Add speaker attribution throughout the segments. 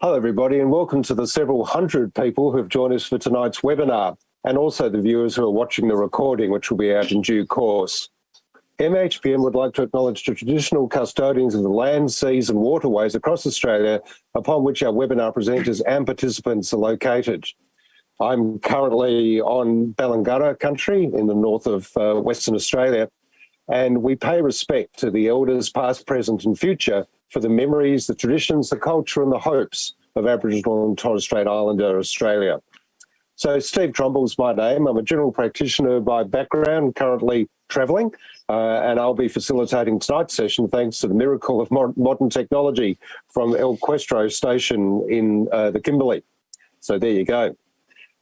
Speaker 1: Hello everybody and welcome to the several hundred people who have joined us for tonight's webinar and also the viewers who are watching the recording which will be out in due course. MHPN would like to acknowledge the traditional custodians of the land, seas and waterways across Australia upon which our webinar presenters and participants are located. I'm currently on Balangurra country in the north of uh, Western Australia and we pay respect to the elders past, present and future for the memories, the traditions, the culture and the hopes of Aboriginal and Torres Strait Islander Australia. So Steve Trumble's my name. I'm a general practitioner by background, currently travelling, uh, and I'll be facilitating tonight's session thanks to the miracle of modern technology from El Questro station in uh, the Kimberley. So there you go.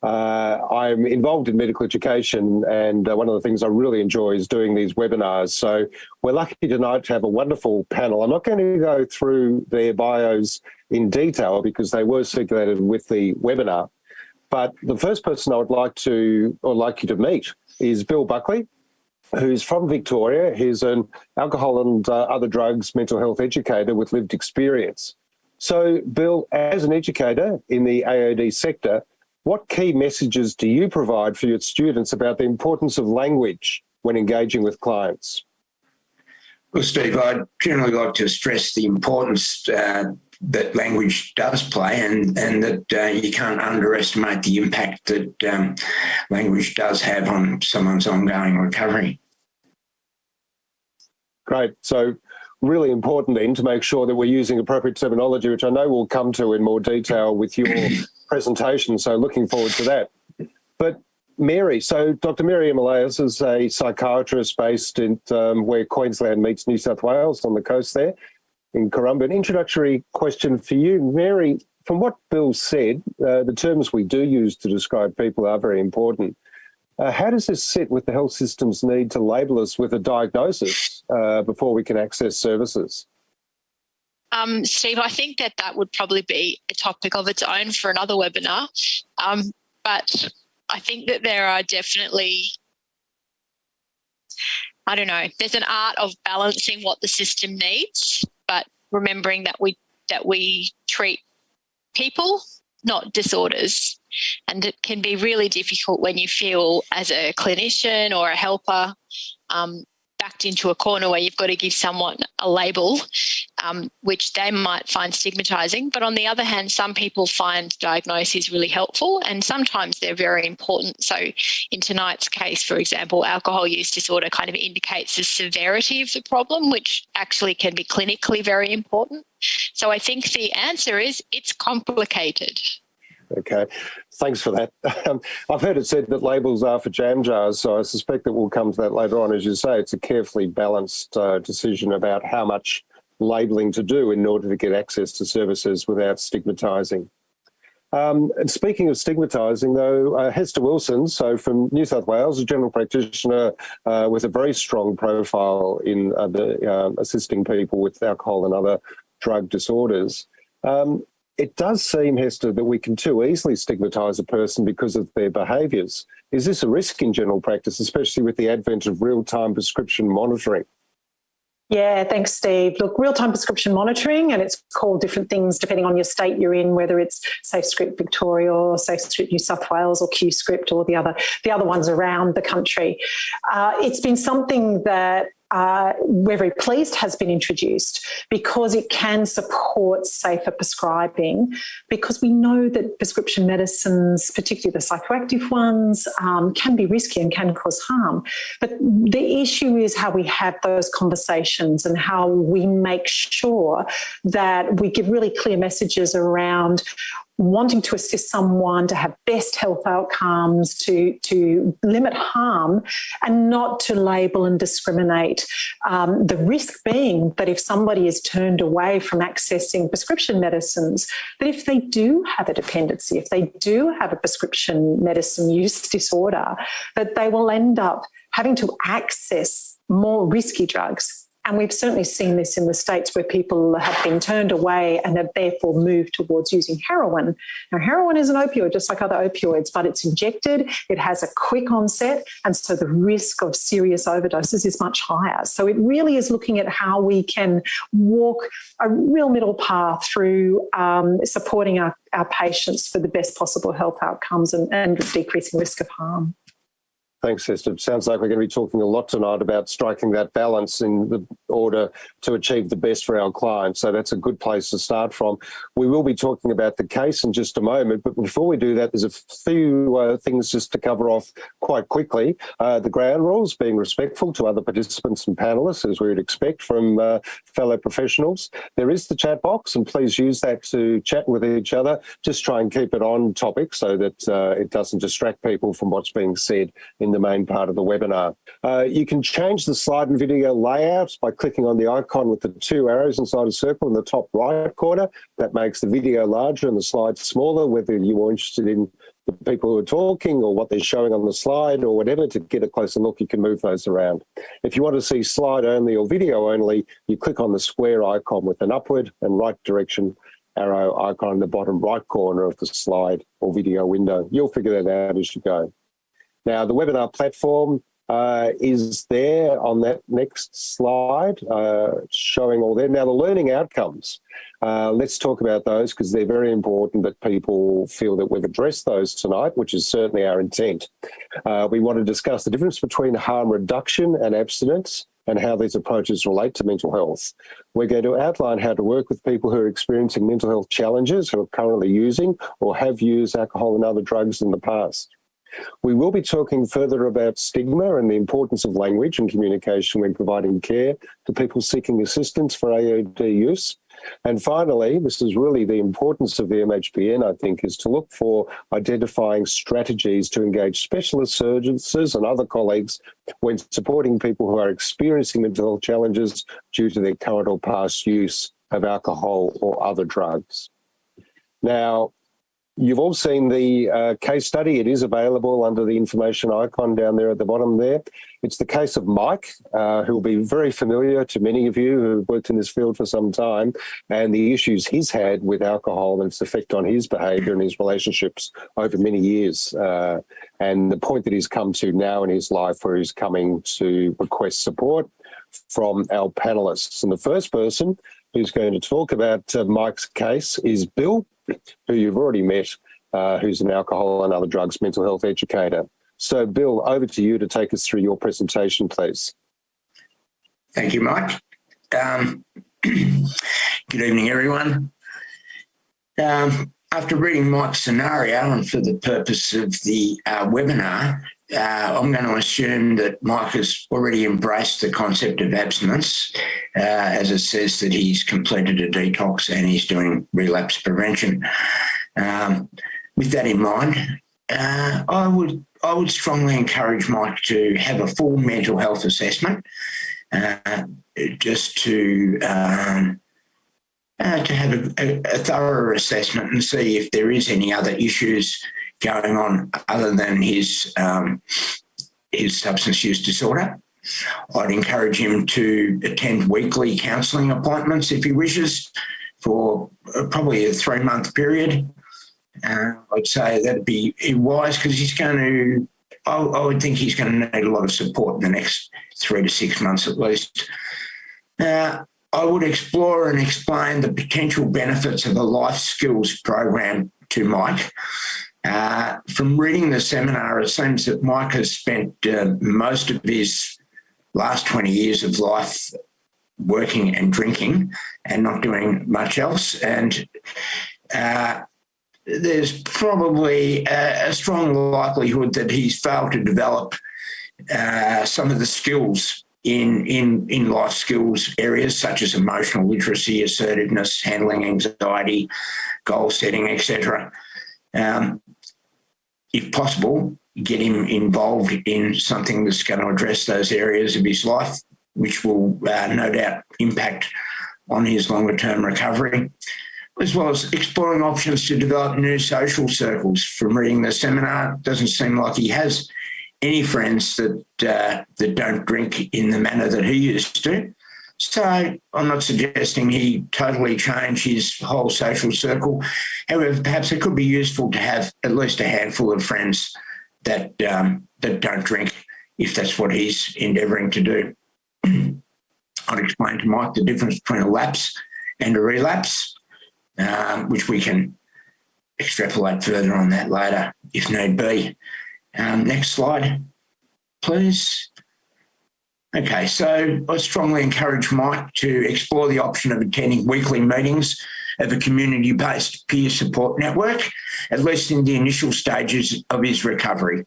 Speaker 1: Uh, I'm involved in medical education and uh, one of the things I really enjoy is doing these webinars. So we're lucky tonight to have a wonderful panel. I'm not going to go through their bios in detail because they were circulated with the webinar. But the first person I would like to or like you to meet is Bill Buckley, who's from Victoria. He's an alcohol and uh, other drugs mental health educator with lived experience. So Bill, as an educator in the AOD sector, what key messages do you provide for your students about the importance of language when engaging with clients?
Speaker 2: Well, Steve, I'd generally like to stress the importance uh, that language does play and, and that uh, you can't underestimate the impact that um, language does have on someone's ongoing recovery.
Speaker 1: Great. So really important then to make sure that we're using appropriate terminology, which I know we'll come to in more detail with your presentation. So looking forward to that. But Mary, so Dr. Mary Emilias is a psychiatrist based in um, where Queensland meets New South Wales on the coast there in Corumba. An introductory question for you, Mary, from what Bill said, uh, the terms we do use to describe people are very important. Uh, how does this sit with the health system's need to label us with a diagnosis uh, before we can access services?
Speaker 3: Um, Steve, I think that that would probably be a topic of its own for another webinar. Um, but I think that there are definitely, I don't know, there's an art of balancing what the system needs, but remembering that we that we treat people, not disorders. And it can be really difficult when you feel as a clinician or a helper um, backed into a corner where you've got to give someone a label, um, which they might find stigmatizing. But on the other hand, some people find diagnosis really helpful and sometimes they're very important. So in tonight's case, for example, alcohol use disorder kind of indicates the severity of the problem, which actually can be clinically very important. So I think the answer is it's complicated.
Speaker 1: Okay, thanks for that. Um, I've heard it said that labels are for jam jars, so I suspect that we'll come to that later on. As you say, it's a carefully balanced uh, decision about how much labelling to do in order to get access to services without stigmatising. Um, and speaking of stigmatising, though, uh, Hester Wilson, so from New South Wales, a general practitioner uh, with a very strong profile in uh, the, um, assisting people with alcohol and other drug disorders. Um, it does seem, Hester, that we can too easily stigmatise a person because of their behaviours. Is this a risk in general practice, especially with the advent of real-time prescription monitoring?
Speaker 4: Yeah, thanks, Steve. Look, real-time prescription monitoring, and it's called different things depending on your state you're in, whether it's SafeScript Victoria or SafeScript New South Wales or QScript or the other the other ones around the country. Uh, it's been something that uh, we're very pleased has been introduced because it can support safer prescribing because we know that prescription medicines, particularly the psychoactive ones, um, can be risky and can cause harm. But the issue is how we have those conversations and how we make sure that we give really clear messages around wanting to assist someone to have best health outcomes, to, to limit harm and not to label and discriminate. Um, the risk being that if somebody is turned away from accessing prescription medicines, that if they do have a dependency, if they do have a prescription medicine use disorder, that they will end up having to access more risky drugs And we've certainly seen this in the States where people have been turned away and have therefore moved towards using heroin. Now, heroin is an opioid, just like other opioids, but it's injected, it has a quick onset, and so the risk of serious overdoses is much higher. So it really is looking at how we can walk a real middle path through um, supporting our, our patients for the best possible health outcomes and, and decreasing risk of harm.
Speaker 1: Thanks, Esther. Sounds like we're going to be talking a lot tonight about striking that balance in the order to achieve the best for our clients. So that's a good place to start from. We will be talking about the case in just a moment, but before we do that, there's a few uh, things just to cover off quite quickly. Uh, the ground rules, being respectful to other participants and panelists, as we would expect from uh, fellow professionals. There is the chat box, and please use that to chat with each other. Just try and keep it on topic so that uh, it doesn't distract people from what's being said in the main part of the webinar. Uh, you can change the slide and video layouts by clicking on the icon with the two arrows inside a circle in the top right corner. That makes the video larger and the slide smaller, whether you're interested in the people who are talking or what they're showing on the slide or whatever to get a closer look you can move those around if you want to see slide only or video only you click on the square icon with an upward and right direction arrow icon in the bottom right corner of the slide or video window you'll figure that out as you go now, the webinar platform uh, is there on that next slide, uh, showing all there. Now, the learning outcomes, uh, let's talk about those because they're very important that people feel that we've addressed those tonight, which is certainly our intent. Uh, we want to discuss the difference between harm reduction and abstinence and how these approaches relate to mental health. We're going to outline how to work with people who are experiencing mental health challenges, who are currently using or have used alcohol and other drugs in the past. We will be talking further about stigma and the importance of language and communication when providing care to people seeking assistance for AOD use. And finally, this is really the importance of the MHPN, I think, is to look for identifying strategies to engage specialist surgeons and other colleagues when supporting people who are experiencing mental health challenges due to their current or past use of alcohol or other drugs. Now, You've all seen the uh, case study. It is available under the information icon down there at the bottom there. It's the case of Mike, uh, who will be very familiar to many of you who've worked in this field for some time, and the issues he's had with alcohol and its effect on his behaviour and his relationships over many years, uh, and the point that he's come to now in his life where he's coming to request support from our panelists. And the first person who's going to talk about uh, Mike's case is Bill who you've already met, uh, who's an alcohol and other drugs mental health educator. So, Bill, over to you to take us through your presentation, please.
Speaker 2: Thank you, Mike. Um, good evening, everyone. Um, after reading Mike's scenario and for the purpose of the uh, webinar, uh, I'm going to assume that Mike has already embraced the concept of abstinence, uh, as it says that he's completed a detox and he's doing relapse prevention. Um, with that in mind, uh, I would I would strongly encourage Mike to have a full mental health assessment, uh, just to um, uh, to have a, a, a thorough assessment and see if there is any other issues going on other than his um, his substance use disorder. I'd encourage him to attend weekly counselling appointments if he wishes for uh, probably a three month period. Uh, I'd say that'd be wise because he's going to, I, I, would think he's going to need a lot of support in the next three to six months at least. Uh, I would explore and explain the potential benefits of a life skills program to Mike. Uh, from reading the seminar, it seems that Mike has spent uh, most of his last 20 years of life working and drinking and not doing much else. And uh, there's probably a, a, strong likelihood that he's failed to develop uh, some of the skills in, in, in life skills areas such as emotional literacy, assertiveness, handling anxiety, goal setting, etc. Um, if possible, get him involved in something that's going to address those areas of his life, which will uh, no doubt impact on his longer term recovery, as well as exploring options to develop new social circles. From reading the seminar, it doesn't seem like he has any friends that uh, that don't drink in the manner that he used to. So I'm not suggesting he totally change his whole social circle. However, perhaps it could be useful to have at least a handful of friends that um, that don't drink, if that's what he's endeavouring to do. I'd explain to Mike the difference between a lapse and a relapse, um, which we can extrapolate further on that later if need be. Um, next slide, please. Okay, so I strongly encourage Mike to explore the option of attending weekly meetings of a community-based peer support network, at least in the initial stages of his recovery.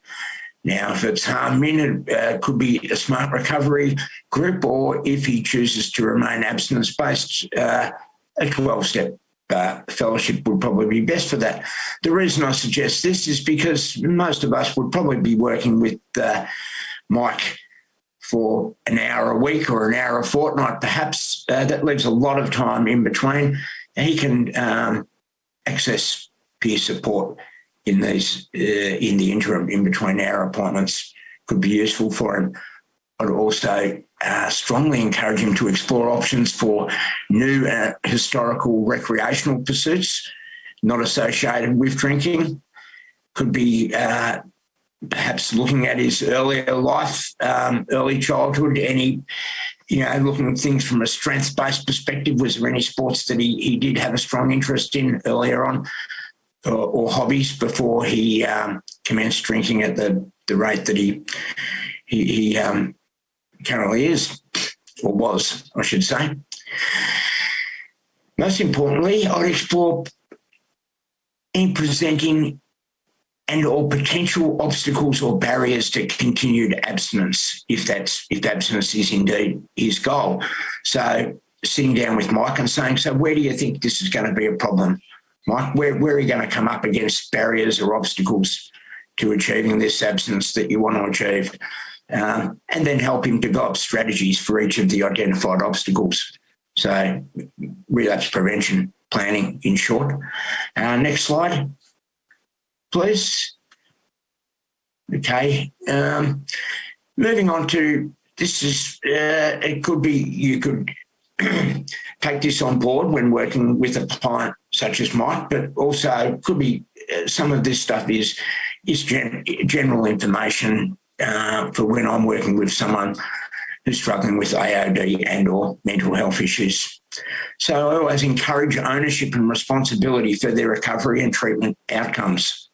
Speaker 2: Now, if it's harm in, it uh, could be a smart recovery group, or if he chooses to remain abstinence-based, uh, a 12-step uh, fellowship would probably be best for that. The reason I suggest this is because most of us would probably be working with uh, Mike for an hour a week or an hour a fortnight, perhaps. Uh, that leaves a lot of time in between. he can um, access peer support in these uh, in the interim in between our appointments could be useful for him. I'd also uh, strongly encourage him to explore options for new uh, historical recreational pursuits not associated with drinking. Could be uh, perhaps looking at his earlier life, um, early childhood, any, you know, looking at things from a strength-based perspective. Was there any sports that he, he did have a strong interest in earlier on or, or hobbies before he um, commenced drinking at the, the rate that he, he, he um, currently is, or was, I should say. Most importantly, I'd explore in presenting and or potential obstacles or barriers to continued abstinence if that's if abstinence is indeed his goal. So sitting down with Mike and saying, so where do you think this is going to be a problem? Mike, where, where are you going to come up against barriers or obstacles to achieving this abstinence that you want to achieve? Um, and then help him develop strategies for each of the identified obstacles. So relapse prevention planning in short. Uh, next slide please. Okay. Um, moving on to this is uh, it could be you could take this on board when working with a client such as Mike, but also could be uh, some of this stuff is is gen general information uh, for when I'm working with someone who's struggling with AOD and or mental health issues. So I always encourage ownership and responsibility for their recovery and treatment outcomes.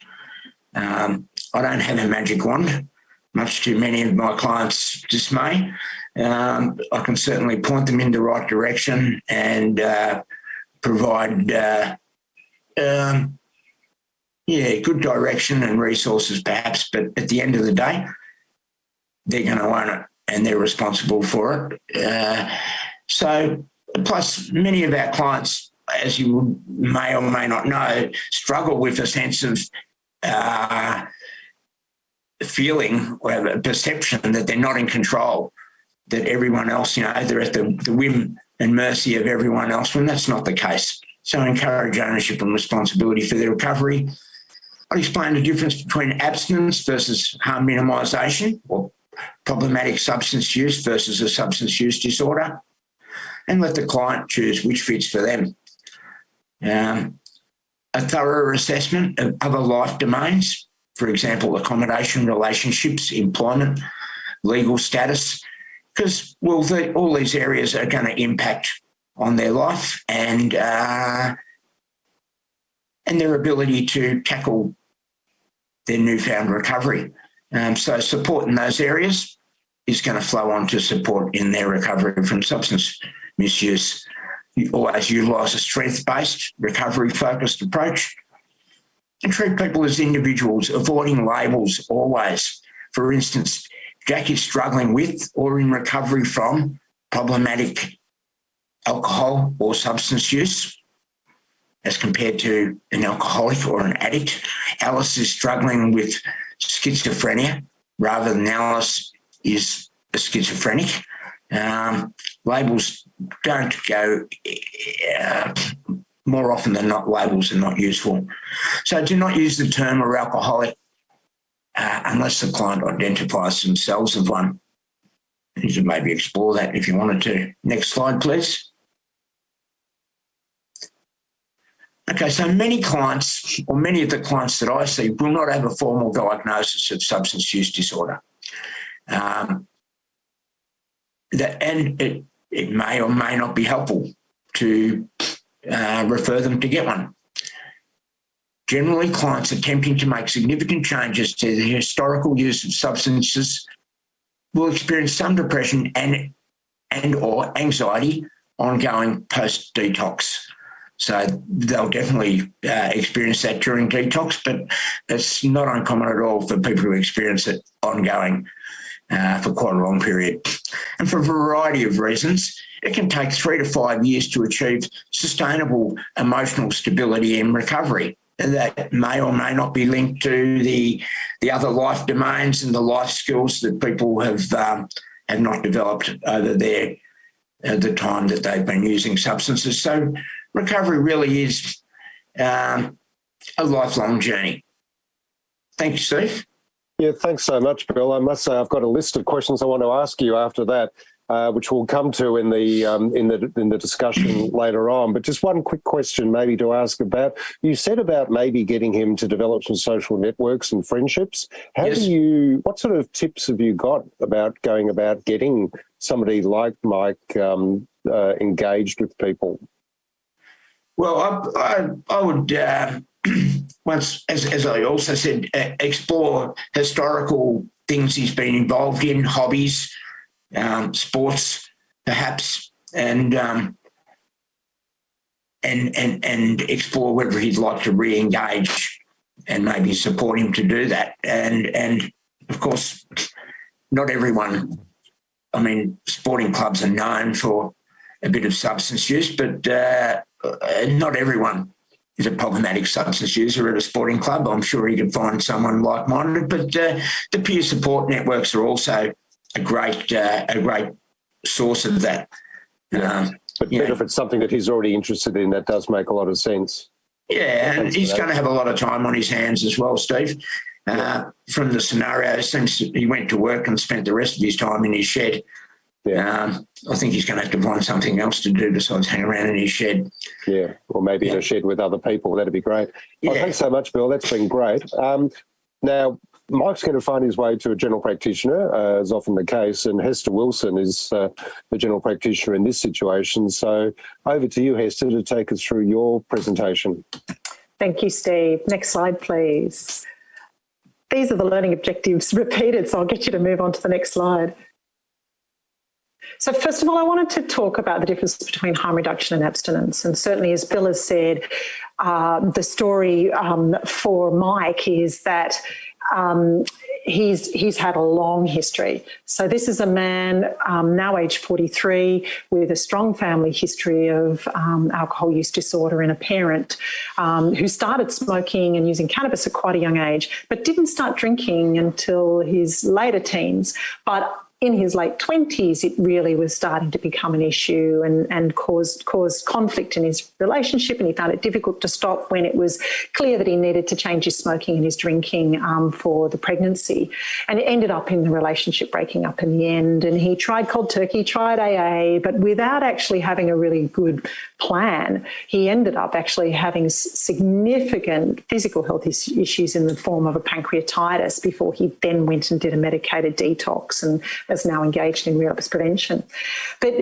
Speaker 2: Um, I don't have a magic wand, much to many of my clients' dismay. Um, I can certainly point them in the right direction and uh, provide, uh, um, yeah, good direction and resources perhaps, but at the end of the day, they're going to own it and they're responsible for it. Uh, so, plus many of our clients, as you may or may not know, struggle with a sense of uh, feeling or a perception that they're not in control, that everyone else, you know, they're at the, the whim and mercy of everyone else, when that's not the case. So encourage ownership and responsibility for their recovery. I'll explain the difference between abstinence versus harm minimisation or problematic substance use versus a substance use disorder and let the client choose which fits for them. Um, a thorough assessment of other life domains, for example, accommodation, relationships, employment, legal status, because well, the, all these areas are going to impact on their life and uh, and their ability to tackle their newfound recovery. Um, so support in those areas is going to flow on to support in their recovery from substance misuse always utilise a strength-based, recovery-focused approach and treat people as individuals, avoiding labels always. For instance, Jack is struggling with or in recovery from problematic alcohol or substance use as compared to an alcoholic or an addict. Alice is struggling with schizophrenia rather than Alice is a schizophrenic. Um, labels don't go, uh, more often than not, labels are not useful. So do not use the term or alcoholic uh, unless the client identifies themselves as one. You should maybe explore that if you wanted to. Next slide, please. Okay, so many clients, or many of the clients that I see, will not have a formal diagnosis of substance use disorder. Um, that, and it, it may or may not be helpful to uh, refer them to get one. Generally, clients attempting to make significant changes to the historical use of substances will experience some depression and, and or anxiety ongoing post-detox. So they'll definitely uh, experience that during detox, but it's not uncommon at all for people to experience it ongoing uh, for quite a long period. And for a variety of reasons, it can take three to five years to achieve sustainable emotional stability and recovery. And that may or may not be linked to the, the other life domains and the life skills that people have, um, have not developed over their, uh, the time that they've been using substances. So recovery really is um, a lifelong journey. Thank you, Steve.
Speaker 1: Yeah, thanks so much, Bill. I must say I've got a list of questions I want to ask you after that, uh, which we'll come to in the um, in the in the discussion later on. But just one quick question, maybe to ask about. You said about maybe getting him to develop some social networks and friendships. How
Speaker 2: Yes.
Speaker 1: do you? What sort of tips have you got about going about getting somebody like Mike um, uh, engaged with people?
Speaker 2: Well, I, I, I would, uh, once, as, as I also said, uh, explore historical things he's been involved in, hobbies, um, sports, perhaps, and um, and and and explore whether he'd like to re-engage and maybe support him to do that. And and of course, not everyone. I mean, sporting clubs are known for a bit of substance use, but uh, uh, not everyone is a problematic substance user at a sporting club. I'm sure he could find someone like-minded, but uh, the peer support networks are also a great uh, a great source of that. Um,
Speaker 1: But better if it's something that he's already interested in. That does make a lot of sense.
Speaker 2: yeah, and he's going to have a lot of time on his hands as well, Steve. Uh, from the scenario, it seems that he went to work and spent the rest of his time in his shed.
Speaker 1: Yeah.
Speaker 2: Um, I think he's going to have to find something else to do besides hang around in his shed.
Speaker 1: Yeah, or maybe in
Speaker 2: Yeah.
Speaker 1: a shed with other people. That'd be great. Well, thanks so much, Bill. That's been great. Um, now, Mike's going to find his way to a general practitioner, uh, as often the case, and Hester Wilson is uh, the general practitioner in this situation. So over to you, Hester, to take us through your presentation.
Speaker 4: Thank you, Steve. Next slide, please. These are the learning objectives repeated, so I'll get you to move on to the next slide. So first of all, I wanted to talk about the difference between harm reduction and abstinence. And certainly, as Bill has said, uh, the story um, for Mike is that um, he's he's had a long history. So this is a man um, now aged 43 with a strong family history of um, alcohol use disorder and a parent um, who started smoking and using cannabis at quite a young age, but didn't start drinking until his later teens. But in his late 20s, it really was starting to become an issue and, and caused, caused conflict in his relationship. And he found it difficult to stop when it was clear that he needed to change his smoking and his drinking um, for the pregnancy. And it ended up in the relationship breaking up in the end. And he tried cold turkey, tried AA, but without actually having a really good plan, he ended up actually having significant physical health issues in the form of a pancreatitis before he then went and did a medicated detox and is now engaged in relapse prevention. But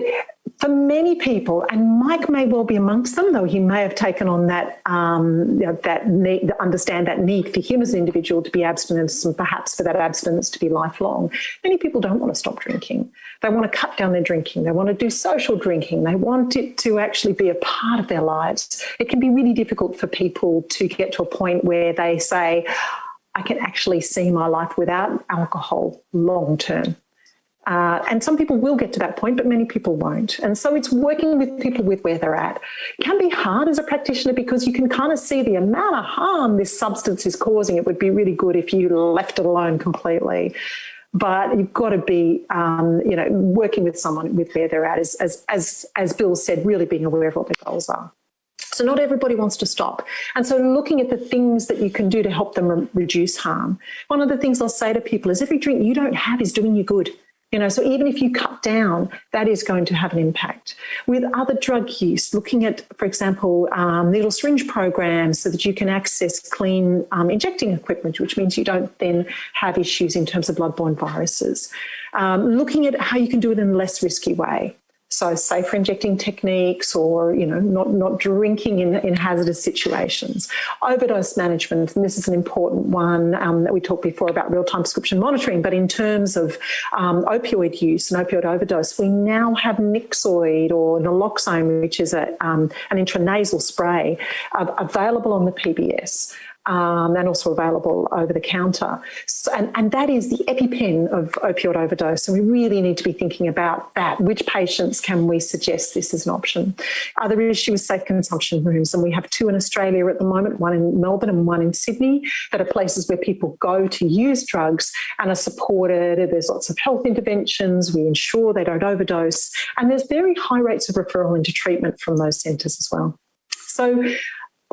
Speaker 4: for many people, and Mike may well be amongst them, though he may have taken on that um, you know, that need, understand that need for him as an individual to be abstinent and perhaps for that abstinence to be lifelong. Many people don't want to stop drinking. They want to cut down their drinking. They want to do social drinking. They want it to actually be a part of their lives. It can be really difficult for people to get to a point where they say, I can actually see my life without alcohol long term. Uh, and some people will get to that point, but many people won't. And so it's working with people with where they're at. It can be hard as a practitioner because you can kind of see the amount of harm this substance is causing. It would be really good if you left it alone completely. But you've got to be, um, you know, working with someone with where they're at, as, as, as, as Bill said, really being aware of what their goals are. So not everybody wants to stop. And so looking at the things that you can do to help them re- reduce harm. One of the things I'll say to people is every drink you don't have is doing you good. You know, so even if you cut down, that is going to have an impact. With other drug use, looking at, for example, um, needle syringe programs so that you can access clean um, injecting equipment, which means you don't then have issues in terms of bloodborne viruses. Um, looking at how you can do it in a less risky way. So safer injecting techniques or, you know, not, not drinking in, in hazardous situations. Overdose management, and this is an important one um, that we talked before about real-time prescription monitoring, but in terms of um, opioid use and opioid overdose, we now have Nyxoid or naloxone, which is a, um, an intranasal spray, uh, available on the PBS um, and also available over the counter. So, and, and that is the EpiPen of opioid overdose. And we really need to be thinking about that. Which patients can we suggest this as an option? Other issue is safe consumption rooms. And we have two in Australia at the moment, one in Melbourne and one in Sydney, that are places where people go to use drugs and are supported. There's lots of health interventions. We ensure they don't overdose. And there's very high rates of referral into treatment from those centres as well. So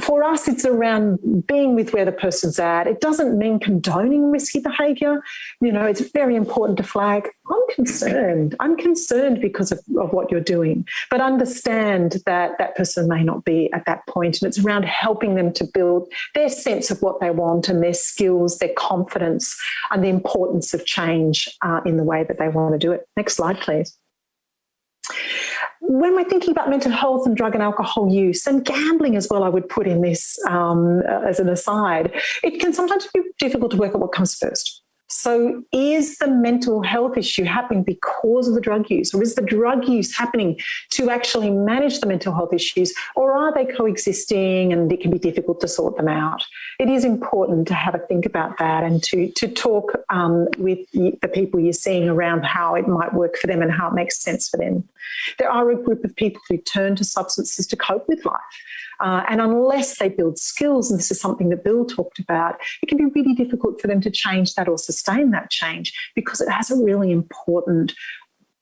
Speaker 4: for us, it's around being with where the person's at. It doesn't mean condoning risky behaviour. You know, it's very important to flag, I'm concerned. I'm concerned because of, of what you're doing, but understand that that person may not be at that point. And it's around helping them to build their sense of what they want and their skills, their confidence, and the importance of change uh, in the way that they want to do it. Next slide, please when we're thinking about mental health and drug and alcohol use and gambling as well, I would put in this um, as an aside, it can sometimes be difficult to work out what comes first. So is the mental health issue happening because of the drug use or is the drug use happening to actually manage the mental health issues or are they coexisting and it can be difficult to sort them out? It is important to have a think about that and to, to talk um, with the people you're seeing around how it might work for them and how it makes sense for them. There are a group of people who turn to substances to cope with life. Uh, and unless they build skills, and this is something that Bill talked about, it can be really difficult for them to change that or sustain that change because it has a really important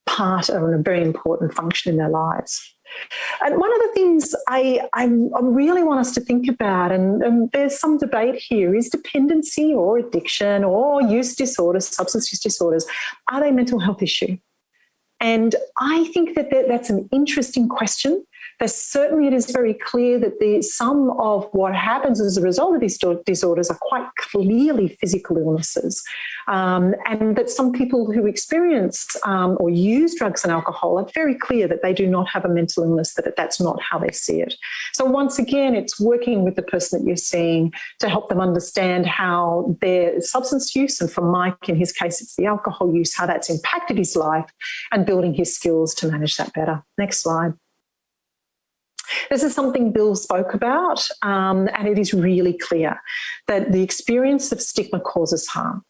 Speaker 4: part or a very important function in their lives. And one of the things I, I, I really want us to think about, and, and, there's some debate here, is dependency or addiction or use disorders, substance use disorders, are they mental health issue? And I think that that's an interesting question but certainly it is very clear that the some of what happens as a result of these disorders are quite clearly physical illnesses. Um, and that some people who experience um, or use drugs and alcohol are very clear that they do not have a mental illness, that that's not how they see it. So once again, it's working with the person that you're seeing to help them understand how their substance use, and for Mike, in his case, it's the alcohol use, how that's impacted his life and building his skills to manage that better. Next slide. This is something Bill spoke about, um, and it is really clear that the experience of stigma causes harm.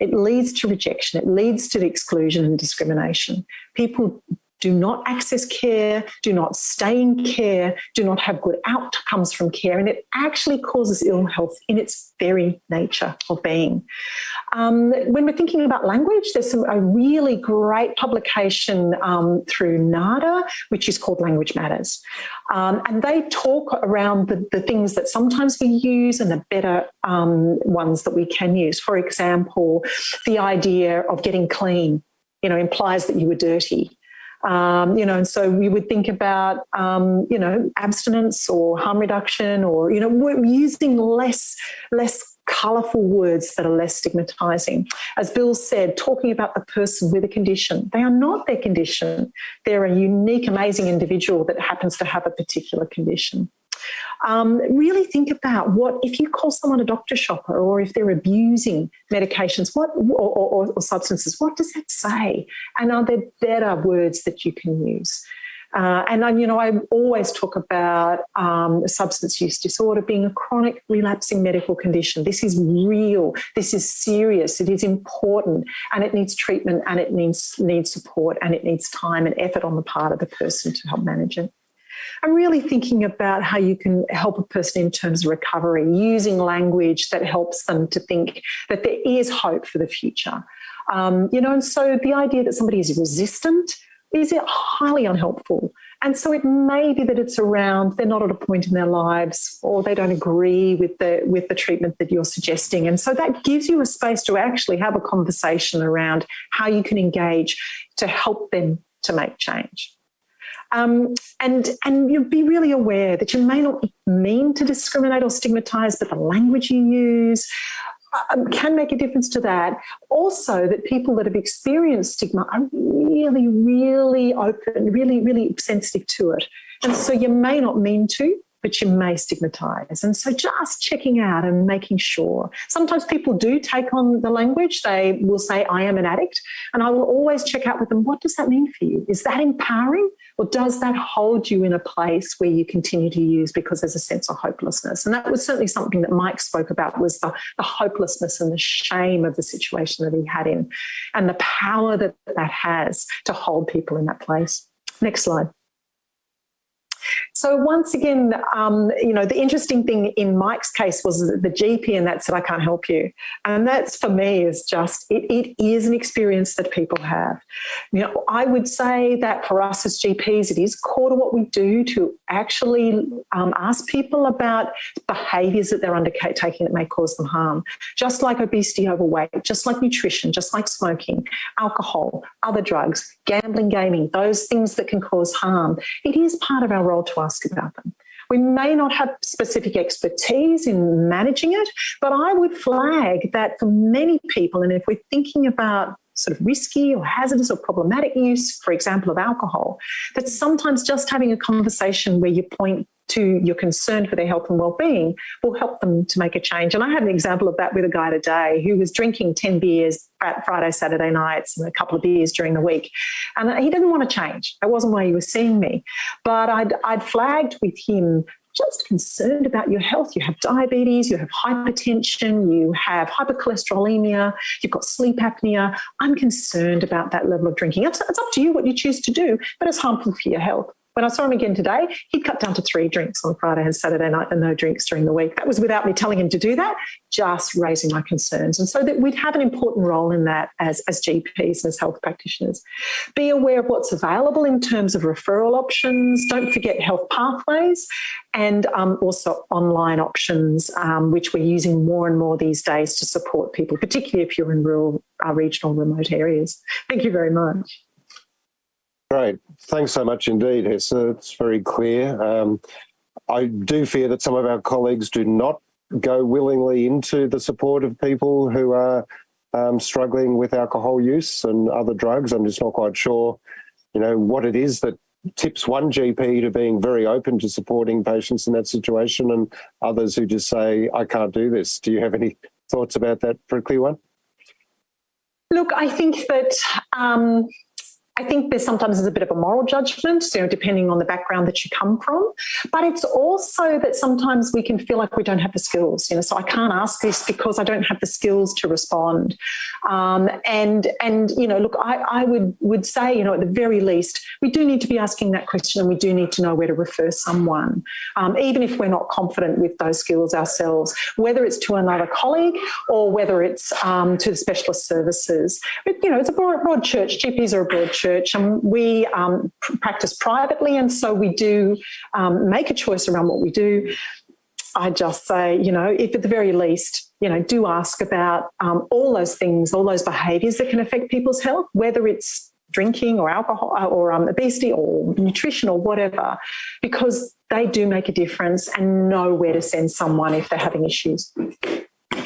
Speaker 4: It leads to rejection, it leads to exclusion and discrimination. People do not access care, do not stay in care, do not have good outcomes from care, and it actually causes ill health in its very nature of being. Um, when we're thinking about language, there's some, a really great publication um, through NADA, which is called Language Matters. Um, and they talk around the, the, things that sometimes we use and the better um, ones that we can use. For example, the idea of getting clean you know, implies that you were dirty. Um, you know, and so we would think about, um, you know, abstinence or harm reduction or, you know, we're using less, less colourful words that are less stigmatising. As Bill said, talking about the person with a condition. They are not their condition. They're a unique, amazing individual that happens to have a particular condition. Um, really think about what, if you call someone a doctor shopper or if they're abusing medications what or, or, or substances, what does that say? And are there better words that you can use? Uh, and you know, I always talk about um, substance use disorder being a chronic relapsing medical condition. This is real. This is serious. It is important and it needs treatment and it needs, needs support and it needs time and effort on the part of the person to help manage it. I'm really thinking about how you can help a person in terms of recovery, using language that helps them to think that there is hope for the future. Um, you know, and so the idea that somebody is resistant is highly unhelpful And so it may be that it's around they're not at a point in their lives or they don't agree with the with the treatment that you're suggesting. And so that gives you a space to actually have a conversation around how you can engage to help them to make change. Um, and and you be really aware that you may not mean to discriminate or stigmatise, but the language you use, um, can make a difference to that. Also, that people that have experienced stigma are really, really open, really, really sensitive to it. And so you may not mean to, but you may stigmatize. And so just checking out and making sure. Sometimes people do take on the language. They will say, I am an addict. And I will always check out with them, what does that mean for you? Is that empowering? Or does that hold you in a place where you continue to use because there's a sense of hopelessness? And that was certainly something that Mike spoke about was the, the hopelessness and the shame of the situation that he had in and the power that that has to hold people in that place. Next slide. So once again, um, you know, the interesting thing in Mike's case was the GP and that said, I can't help you. And that's for me is just, it, it is an experience that people have. You know, I would say that for us as GPs, it is core to what we do to actually um, ask people about behaviours that they're undertaking that may cause them harm. Just like obesity, overweight, just like nutrition, just like smoking, alcohol, other drugs, gambling, gaming, those things that can cause harm. It is part of our role to ask about them. We may not have specific expertise in managing it, but I would flag that for many people, and if we're thinking about sort of risky or hazardous or problematic use, for example, of alcohol, that sometimes just having a conversation where you point to your concern for their health and well-being will help them to make a change. And I had an example of that with a guy today who was drinking 10 beers at Friday, Saturday nights and a couple of beers during the week. And he didn't want to change. That wasn't why he was seeing me. But I'd, I'd flagged with him just concerned about your health. You have diabetes, you have hypertension, you have hypercholesterolemia, you've got sleep apnea. I'm concerned about that level of drinking. It's, it's up to you what you choose to do, but it's harmful for your health. When I saw him again today, he'd cut down to three drinks on Friday and Saturday night and no drinks during the week. That was without me telling him to do that, just raising my concerns. And so that we'd have an important role in that as, as GPs as health practitioners. Be aware of what's available in terms of referral options. Don't forget health pathways and um, also online options, um, which we're using more and more these days to support people, particularly if you're in rural, uh, regional, remote areas. Thank you very much.
Speaker 1: Great. Thanks so much indeed, Hester. It's very clear. Um, I do fear that some of our colleagues do not go willingly into the support of people who are um, struggling with alcohol use and other drugs. I'm just not quite sure, you know, what it is that tips one GP to being very open to supporting patients in that situation and others who just say, I can't do this. Do you have any thoughts about that prickly one?
Speaker 4: Look, I think that um, I think there's sometimes there's a bit of a moral judgment, know, depending on the background that you come from. But it's also that sometimes we can feel like we don't have the skills, you know, so I can't ask this because I don't have the skills to respond. Um, and, and, you know, look, I, I would, would say, you know, at the very least, we do need to be asking that question and we do need to know where to refer someone, um, even if we're not confident with those skills ourselves, whether it's to another colleague or whether it's um, to the specialist services. But, you know, it's a broad, broad church, GPs are a broad church church and we um, practice privately and so we do um, make a choice around what we do. I just say, you know, if at the very least, you know, do ask about um, all those things, all those behaviours that can affect people's health, whether it's drinking or alcohol uh, or um, obesity or nutrition or whatever, because they do make a difference and know where to send someone if they're having issues.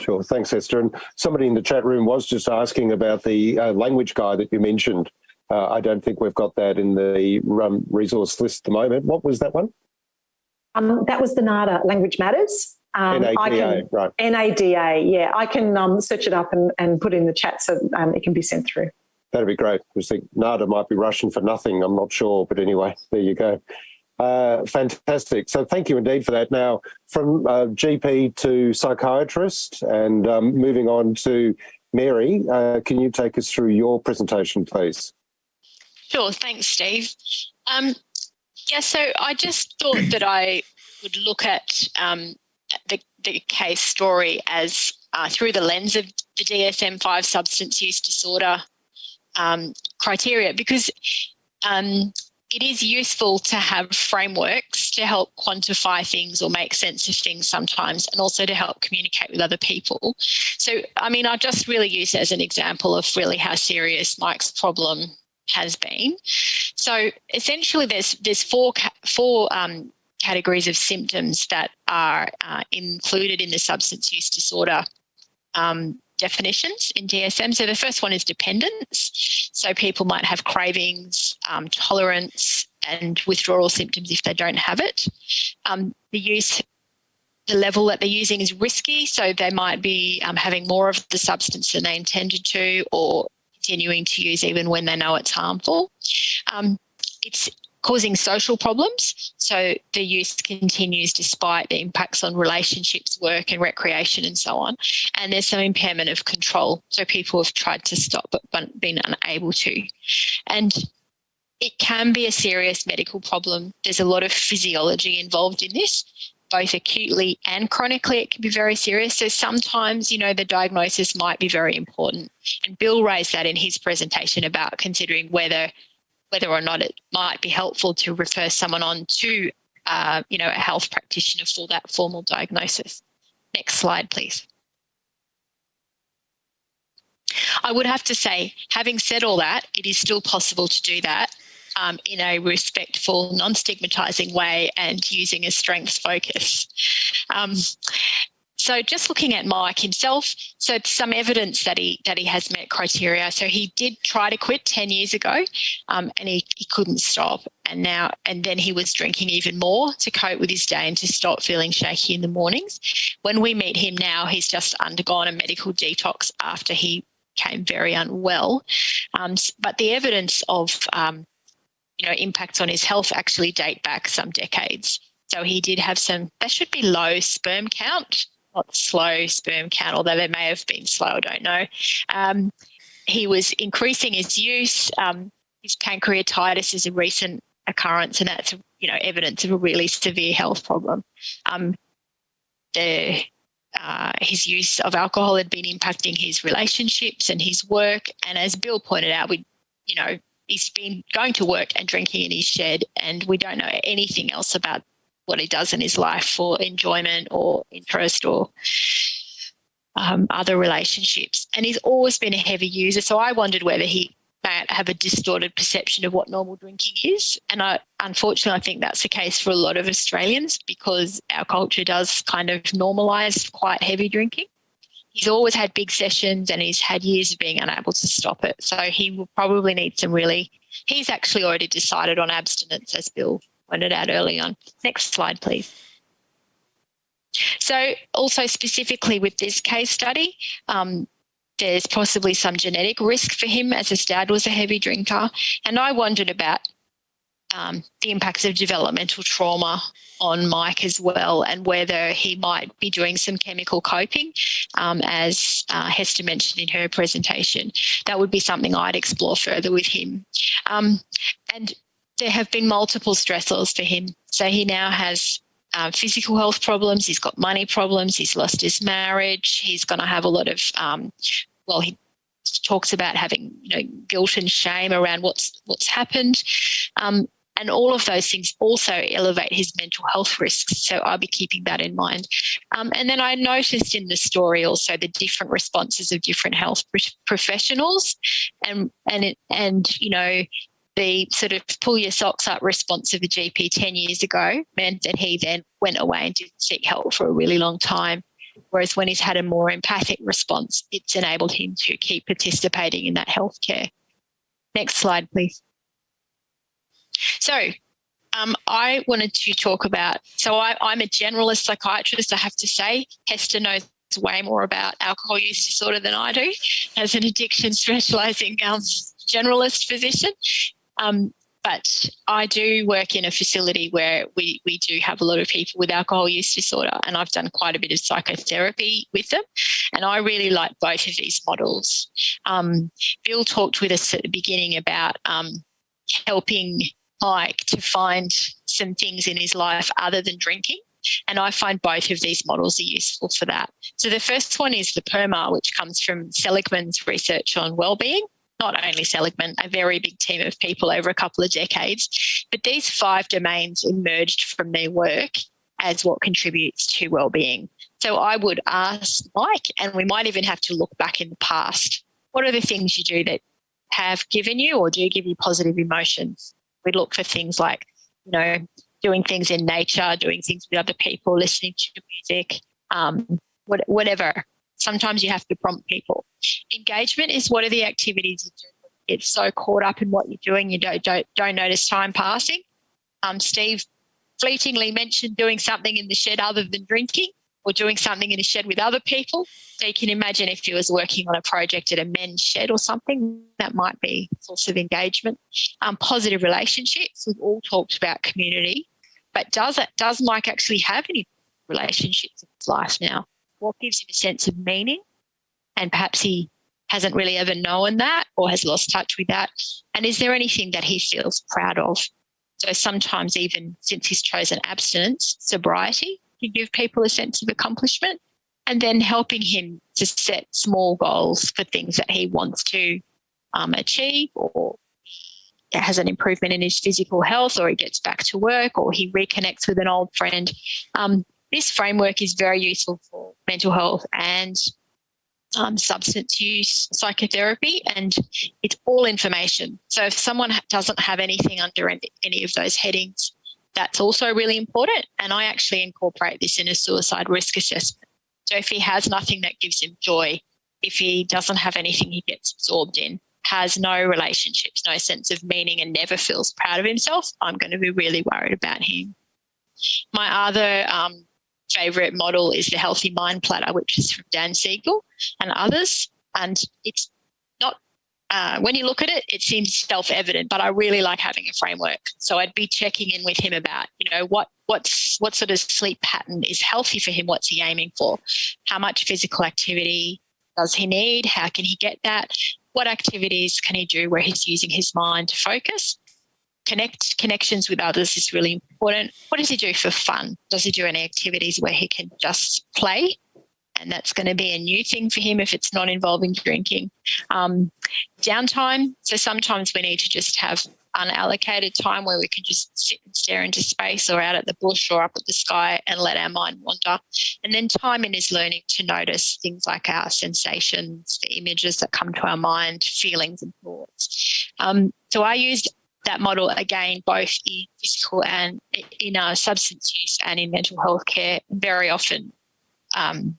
Speaker 1: Sure, thanks Esther. And somebody in the chat room was just asking about the uh, language guide that you mentioned. Uh, I don't think we've got that in the um, resource list at the moment. What was that one?
Speaker 4: Um, that was the NADA Language Matters.
Speaker 1: Um, NADA, can, right.
Speaker 4: NADA, yeah. I can um, search it up and, and put it in the chat so um, it can be sent through.
Speaker 1: That'd be great. I think NADA might be Russian for nothing. I'm not sure, but anyway, there you go. Uh, fantastic. So thank you indeed for that. Now, from uh, GP to psychiatrist and um, moving on to Mary, uh, can you take us through your presentation, please?
Speaker 3: Sure, thanks, Steve. Um, yeah, so I just thought that I would look at um, the, the case story as uh, through the lens of the DSM-5 substance use disorder um, criteria because um, it is useful to have frameworks to help quantify things or make sense of things sometimes, and also to help communicate with other people. So, I mean, I just really use it as an example of really how serious Mike's problem has been. So, essentially, there's there's four four um, categories of symptoms that are uh, included in the substance use disorder um, definitions in DSM. So the first one is dependence. So people might have cravings, um, tolerance, and withdrawal symptoms if they don't have it. Um, the use, the level that they're using is risky. So they might be um, having more of the substance than they intended to, or continuing to use even when they know it's harmful. Um, it's causing social problems. So the use continues despite the impacts on relationships, work and recreation and so on. And there's some impairment of control. So people have tried to stop but been unable to. And it can be a serious medical problem. There's a lot of physiology involved in this, both acutely and chronically. It can be very serious. So sometimes, you know, the diagnosis might be very important. And Bill raised that in his presentation about considering whether whether or not it might be helpful to refer someone on to, uh, you know, a health practitioner for that formal diagnosis. Next slide, please. I would have to say, having said all that, it is still possible to do that um, in a respectful, non-stigmatizing way and using a strengths focus. Um, so just looking at Mike himself, so some evidence that he that he has met criteria. So he did try to quit 10 years ago um, and he, he couldn't stop. And now and then he was drinking even more to cope with his day and to stop feeling shaky in the mornings. When we meet him now, he's just undergone a medical detox after he became very unwell. Um, but the evidence of um, you know impacts on his health actually date back some decades. So he did have some, that should be low sperm count not slow sperm count, although they may have been slow, I don't know. Um, he was increasing his use. Um, his pancreatitis is a recent occurrence, and that's you know evidence of a really severe health problem. Um, the uh, his use of alcohol had been impacting his relationships and his work, and as Bill pointed out, we you know he's been going to work and drinking in his shed, and we don't know anything else about what he does in his life for enjoyment or interest or um, other relationships. And he's always been a heavy user. So I wondered whether he might have a distorted perception of what normal drinking is. And I, unfortunately, I think that's the case for a lot of Australians because our culture does kind of normalise quite heavy drinking. He's always had big sessions and he's had years of being unable to stop it. So he will probably need some really, he's actually already decided on abstinence, as Bill pointed out early on. Next slide, please. So also specifically with this case study, um, there's possibly some genetic risk for him as his dad was a heavy drinker. And I wondered about um, the impacts of developmental trauma on Mike as well and whether he might be doing some chemical coping um, as uh, Hester mentioned in her presentation. That would be something I'd explore further with him. Um, and there have been multiple stressors for him. So he now has um, physical health problems, he's got money problems, he's lost his marriage, he's going to have a lot of, um, well, he talks about having you know guilt and shame around what's what's happened. Um, and all of those things also elevate his mental health risks. So I'll be keeping that in mind. Um, and then I noticed in the story also the different responses of different health professionals, and and it, and you know the sort of pull your socks up response of the GP 10 years ago meant that he then went away and didn't seek help for a really long time. Whereas when he's had a more empathic response, it's enabled him to keep participating in that healthcare. Next slide, please. So um, I wanted to talk about, so I, I'm a generalist psychiatrist, I have to say. Hester knows way more about alcohol use disorder than I do as an addiction specialising um, generalist physician. Um, but I do work in a facility where we, we do have a lot of people with alcohol use disorder and I've done quite a bit of psychotherapy with them. And I really like both of these models. Um, Bill talked with us at the beginning about um, helping Mike to find some things in his life other than drinking. And I find both of these models are useful for that. So the first one is the PERMA, which comes from Seligman's research on well-being not only Seligman, a very big team of people over a couple of decades. But these five domains emerged from their work as what contributes to well-being. So I would ask Mike, and we might even have to look back in the past. What are the things you do that have given you or do give you positive emotions? We look for things like, you know, doing things in nature, doing things with other people, listening to music, um, what, whatever. Sometimes you have to prompt people. Engagement is what are the activities you do. It's so caught up in what you're doing, you don't don't don't notice time passing. Um, Steve fleetingly mentioned doing something in the shed other than drinking or doing something in a shed with other people. So you can imagine if he was working on a project at a men's shed or something, that might be source of engagement. Um, positive relationships, we've all talked about community, but does it, does Mike actually have any relationships in his life now? What gives him a sense of meaning? And perhaps he hasn't really ever known that or has lost touch with that. And is there anything that he feels proud of? So sometimes even since he's chosen abstinence, sobriety can give people a sense of accomplishment and then helping him to set small goals for things that he wants to um, achieve or has an improvement in his physical health or he gets back to work or he reconnects with an old friend. Um, this framework is very useful for mental health and um, substance use psychotherapy and it's all information. So if someone doesn't have anything under any of those headings, that's also really important. And I actually incorporate this in a suicide risk assessment. So if he has nothing that gives him joy, if he doesn't have anything he gets absorbed in, has no relationships, no sense of meaning, and never feels proud of himself, I'm going to be really worried about him. My other um, favorite model is the Healthy Mind Platter, which is from Dan Siegel and others. And it's uh, when you look at it, it seems self evident, but I really like having a framework. So I'd be checking in with him about, you know, what what's what sort of sleep pattern is healthy for him? What's he aiming for? How much physical activity does he need? How can he get that? What activities can he do where he's using his mind to focus? connect connections with others is really important. What does he do for fun? Does he do any activities where he can just play? And that's going to be a new thing for him if it's not involving drinking. Um, downtime. So sometimes we need to just have unallocated time where we can just sit and stare into space or out at the bush or up at the sky and let our mind wander. And then time in is learning to notice things like our sensations, the images that come to our mind, feelings and thoughts. Um, so I used that model again, both in physical and in our substance use and in mental health care, very often um,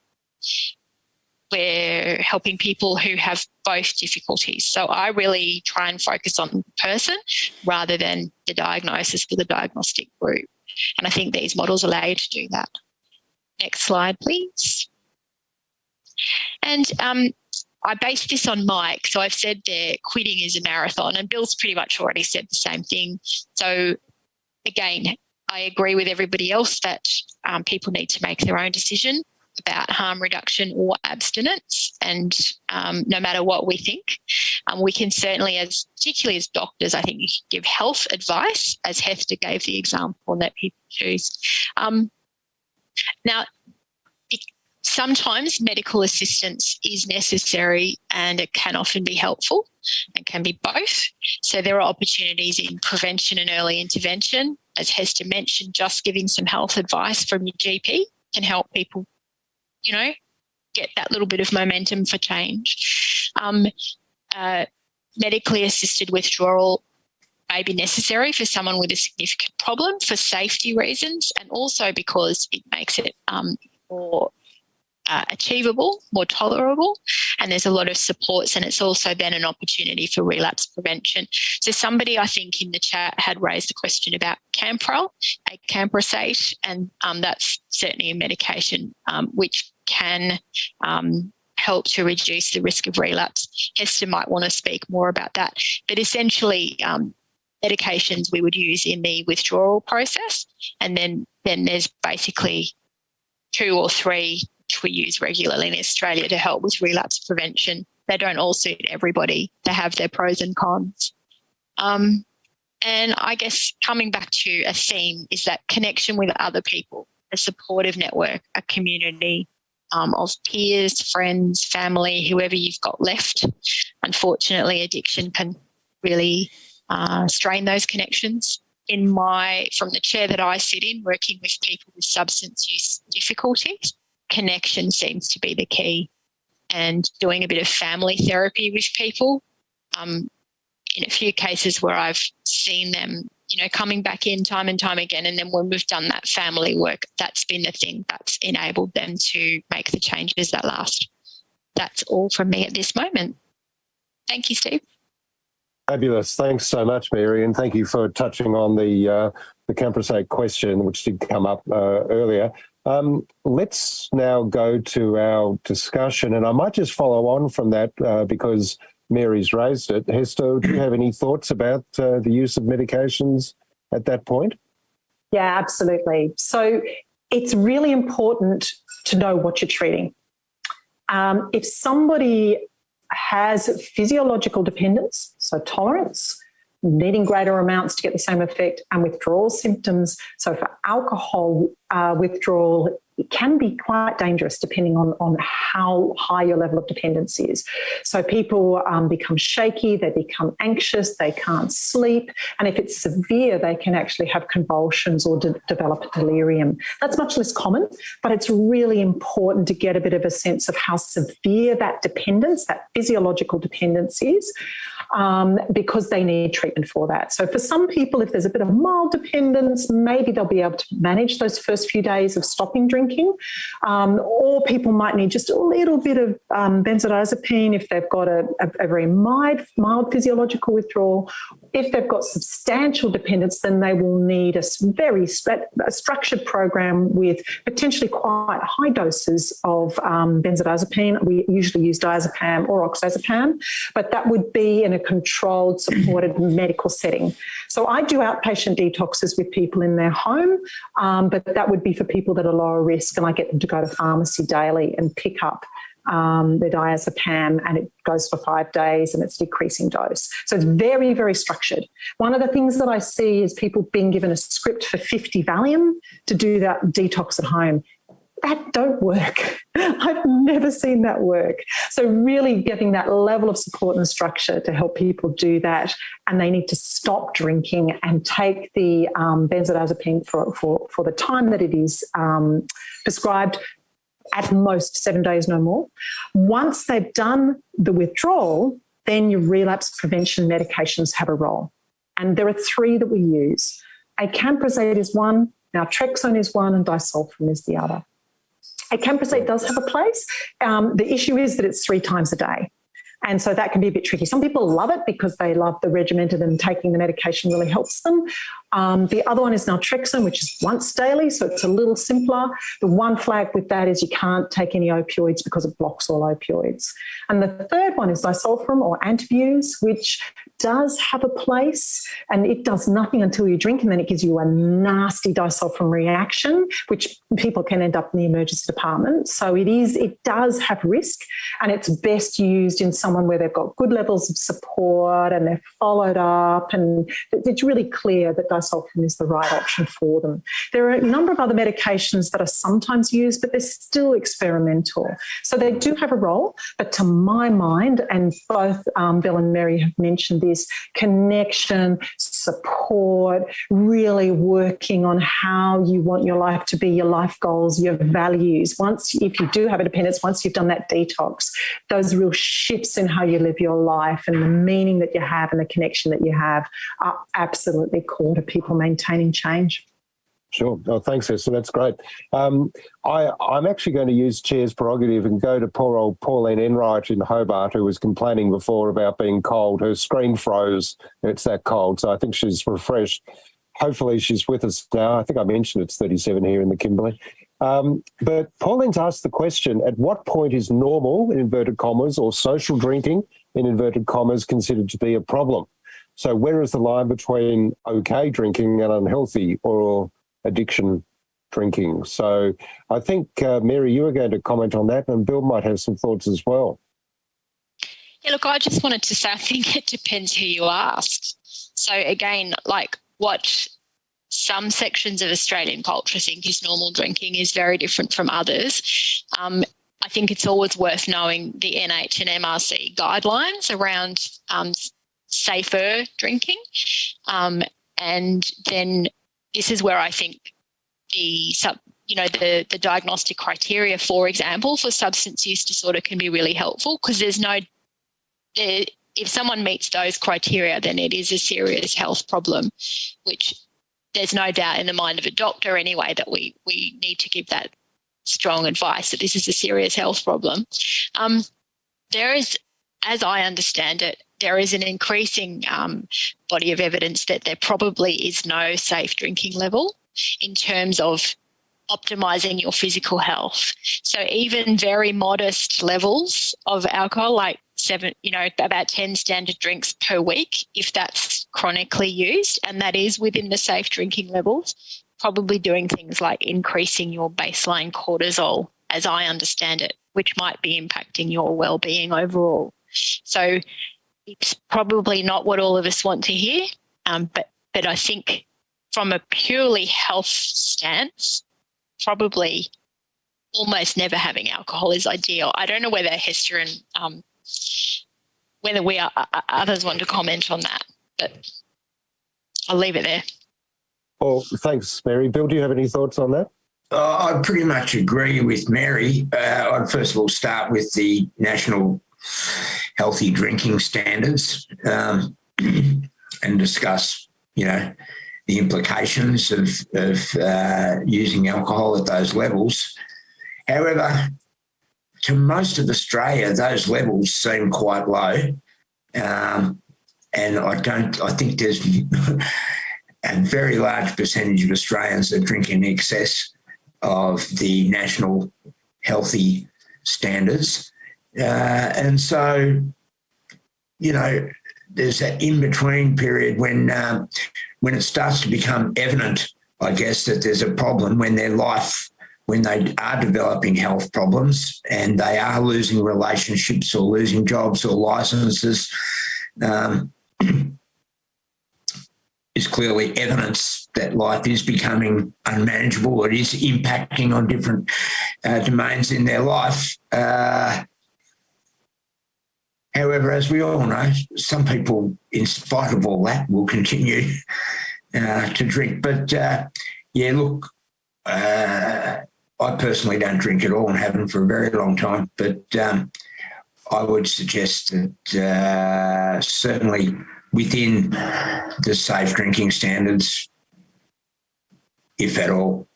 Speaker 3: we're helping people who have both difficulties. So I really try and focus on the person rather than the diagnosis for the diagnostic group. And I think these models allow you to do that. Next slide, please. And um, I based this on Mike. So I've said that quitting is a marathon, and Bill's pretty much already said the same thing. So again, I agree with everybody else that um, people need to make their own decision about harm reduction or abstinence. And um, no matter what we think, um, we can certainly, as particularly as doctors, I think you can give health advice, as Hester gave the example that people choose. Um, now, sometimes medical assistance is necessary and it can often be helpful and can be both. So there are opportunities in prevention and early intervention. As Hester mentioned, just giving some health advice from your GP can help people, you know, get that little bit of momentum for change. Um, uh, medically assisted withdrawal may be necessary for someone with a significant problem for safety reasons and also because it makes it um, more uh, achievable, more tolerable, and there's a lot of supports. And it's also then an opportunity for relapse prevention. So somebody I think in the chat had raised a question about Campral, acamprosate, and um, that's certainly a medication um, which can um, help to reduce the risk of relapse. Hester might want to speak more about that. But essentially, um, medications we would use in the withdrawal process, and then then there's basically two or three which we use regularly in Australia to help with relapse prevention. They don't all suit everybody. They have their pros and cons. Um, and I guess coming back to a theme is that connection with other people, a supportive network, a community, um, of peers, friends, family, whoever you've got left. Unfortunately, addiction can really uh, strain those connections. In my, from the chair that I sit in, working with people with substance use difficulties, connection seems to be the key. And doing a bit of family therapy with people. Um, in a few cases where I've seen them, you know, coming back in time and time again. And then when we've done that family work, that's been the thing that's enabled them to make the changes that last. That's all from me at this moment. Thank you, Steve.
Speaker 1: Fabulous. Thanks so much, Mary, and thank you for touching on the uh, the Camprosate question, which did come up uh, earlier. Um, let's now go to our discussion, and I might just follow on from that uh, because Mary's raised it. Hester, do you have any thoughts about uh, the use of medications at that point?
Speaker 4: Yeah, absolutely. So it's really important to know what you're treating. Um, if somebody has physiological dependence, so tolerance, needing greater amounts to get the same effect, and withdrawal symptoms. So for alcohol uh, withdrawal, it can be quite dangerous depending on, on how high your level of dependence is. So people um, become shaky, they become anxious, they can't sleep. And if it's severe, they can actually have convulsions or de develop delirium. That's much less common, but it's really important to get a bit of a sense of how severe that dependence, that physiological dependence is um, because they need treatment for that. So for some people, if there's a bit of mild dependence, maybe they'll be able to manage those first few days of stopping drinking. Um, or people might need just a little bit of um, benzodiazepine if they've got a, a, a very mild, mild physiological withdrawal. If they've got substantial dependence, then they will need a very a structured program with potentially quite high doses of um, benzodiazepine. We usually use diazepam or oxazepam, but that would be in a controlled, supported medical setting. So I do outpatient detoxes with people in their home, um, but that would be for people that are lower risk and I get them to go to pharmacy daily and pick up um, the diazepam and it goes for five days and it's decreasing dose. So it's very, very structured. One of the things that I see is people being given a script for 50 Valium to do that detox at home that don't work. I've never seen that work. So really getting that level of support and structure to help people do that. And they need to stop drinking and take the um, benzodiazepine for, for, for the time that it is um, prescribed at most seven days, no more. Once they've done the withdrawal, then your relapse prevention medications have a role. And there are three that we use. Acamprosate is one, naltrexone is one, and disulfiram is the other. Acamprosate does have a place. Um, the issue is that it's three times a day. And so that can be a bit tricky. Some people love it because they love the regimented and taking the medication really helps them. Um, the other one is naltrexone, which is once daily, so it's a little simpler. The one flag with that is you can't take any opioids because it blocks all opioids. And the third one is disulfiram or Antabuse, which does have a place and it does nothing until you drink and then it gives you a nasty disulfiram reaction, which people can end up in the emergency department. So it is, it does have risk and it's best used in someone where they've got good levels of support and they're followed up and it's really clear that disulfiram is the right option for them. There are a number of other medications that are sometimes used, but they're still experimental. So they do have a role, but to my mind, and both um, Bill and Mary have mentioned this, connection, support, really working on how you want your life to be, your life goals, your values. Once, if you do have a dependence, once you've done that detox, those real shifts in how you live your life and the meaning that you have and the connection that you have are absolutely core to people maintaining change.
Speaker 1: Sure. Oh, thanks, Hester. That's great. Um, I, am actually going to use Chair's prerogative and go to poor old Pauline Enright in Hobart, who was complaining before about being cold. Her screen froze. It's that cold. So I think she's refreshed. Hopefully she's with us now. I think I mentioned it's 37 here in the Kimberley. Um, but Pauline's asked the question, at what point is normal, in inverted commas, or social drinking, in inverted commas, considered to be a problem? So where is the line between okay drinking and unhealthy or addiction drinking? So I think, uh, Mary, you were going to comment on that and Bill might have some thoughts as well.
Speaker 3: Yeah, look, I just wanted to say, I think it depends who you ask. So again, like what some sections of Australian culture think is normal drinking is very different from others. Um, I think it's always worth knowing the NH and MRC guidelines around um, safer drinking. Um, and then this is where I think the sub, you know, the, the diagnostic criteria, for example, for substance use disorder can be really helpful because there's no, if someone meets those criteria, then it is a serious health problem, which there's no doubt in the mind of a doctor anyway that we we need to give that strong advice that this is a serious health problem. Um, there is, as I understand it, there is an increasing um, body of evidence that there probably is no safe drinking level in terms of optimizing your physical health. So even very modest levels of alcohol, like seven, you know, about 10 standard drinks per week, if that's chronically used, and that is within the safe drinking levels, probably doing things like increasing your baseline cortisol, as I understand it, which might be impacting your well-being overall. So it's probably not what all of us want to hear, um, but but I think from a purely health stance, probably almost never having alcohol is ideal. I don't know whether Hester and um, whether we are, others want to comment on that, but I'll leave it there.
Speaker 1: Well, thanks, Mary. Bill, do you have any thoughts on that?
Speaker 2: Uh, I pretty much agree with Mary. Uh, I'd first of all start with the national healthy drinking standards um, and discuss, you know, the implications of, of uh, using alcohol at those levels. However, to most of Australia, those levels seem quite low. Um, and I don't, I think there's a very large percentage of Australians that drink in excess of the national healthy standards. Uh, and so, you know, there's that in-between period when um, when it starts to become evident, I guess, that there's a problem when their life, when they are developing health problems and they are losing relationships or losing jobs or licenses, um, is clearly evidence that life is becoming unmanageable. It is impacting on different uh, domains in their life. Uh, However, as we all know, some people, in spite of all that, will continue uh, to drink. But uh, yeah, look, uh, I personally don't drink at all and haven't for a very long time. But um, I would suggest that uh, certainly within the safe drinking standards, if at all,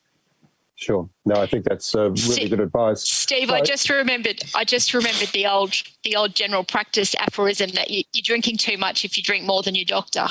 Speaker 1: Sure. No, I think that's uh, really good advice.
Speaker 3: Steve, I just remembered. I just remembered the old, the old general practice aphorism that you, are drinking too much if you drink more than your doctor.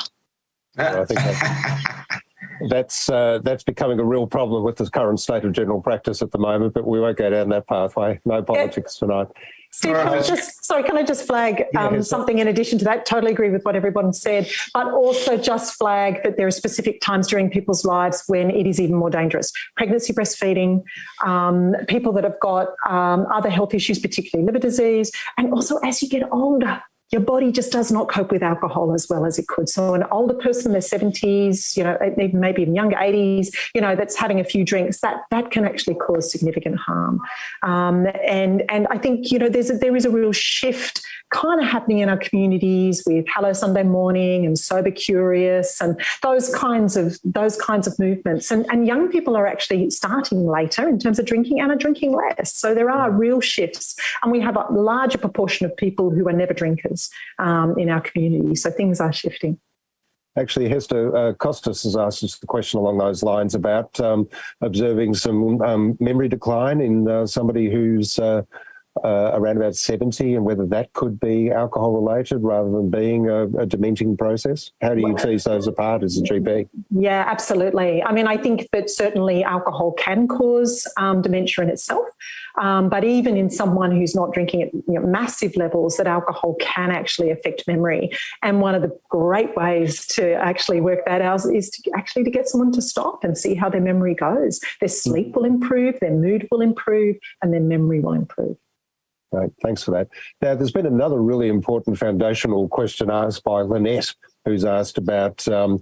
Speaker 1: I think that's that's, uh, that's becoming a real problem with the current state of general practice at the moment. But we won't go down that pathway. No politics yeah. tonight.
Speaker 4: Steve, can I just sorry, can I just flag um, something in addition to that? Totally agree with what everyone said, but also just flag that there are specific times during people's lives when it is even more dangerous. Pregnancy, breastfeeding, um, people that have got um, other health issues, particularly liver disease, and also as you get older, your body just does not cope with alcohol as well as it could. So an older person in their 70s, you know, maybe even younger 80s, you know, that's having a few drinks, that that can actually cause significant harm. Um, and and I think, you know, there's a, there is a real shift kind of happening in our communities with Hello Sunday Morning and Sober Curious and those kinds of those kinds of movements. And, and young people are actually starting later in terms of drinking and are drinking less. So there are real shifts. And we have a larger proportion of people who are never drinkers um, in our community. So things are shifting.
Speaker 1: Actually, Hester uh, Costas has asked us the question along those lines about um, observing some um, memory decline in uh, somebody who's uh, uh, around about 70 and whether that could be alcohol related rather than being a, a dementing process? How do you tease those apart as a GP?
Speaker 4: Yeah, absolutely. I mean, I think that certainly alcohol can cause um, dementia in itself, um, but even in someone who's not drinking at you know, massive levels, that alcohol can actually affect memory. And one of the great ways to actually work that out is to actually to get someone to stop and see how their memory goes. Their sleep will improve, their mood will improve, and their memory will improve.
Speaker 1: Right, thanks for that. Now, there's been another really important foundational question asked by Lynette, who's asked about um,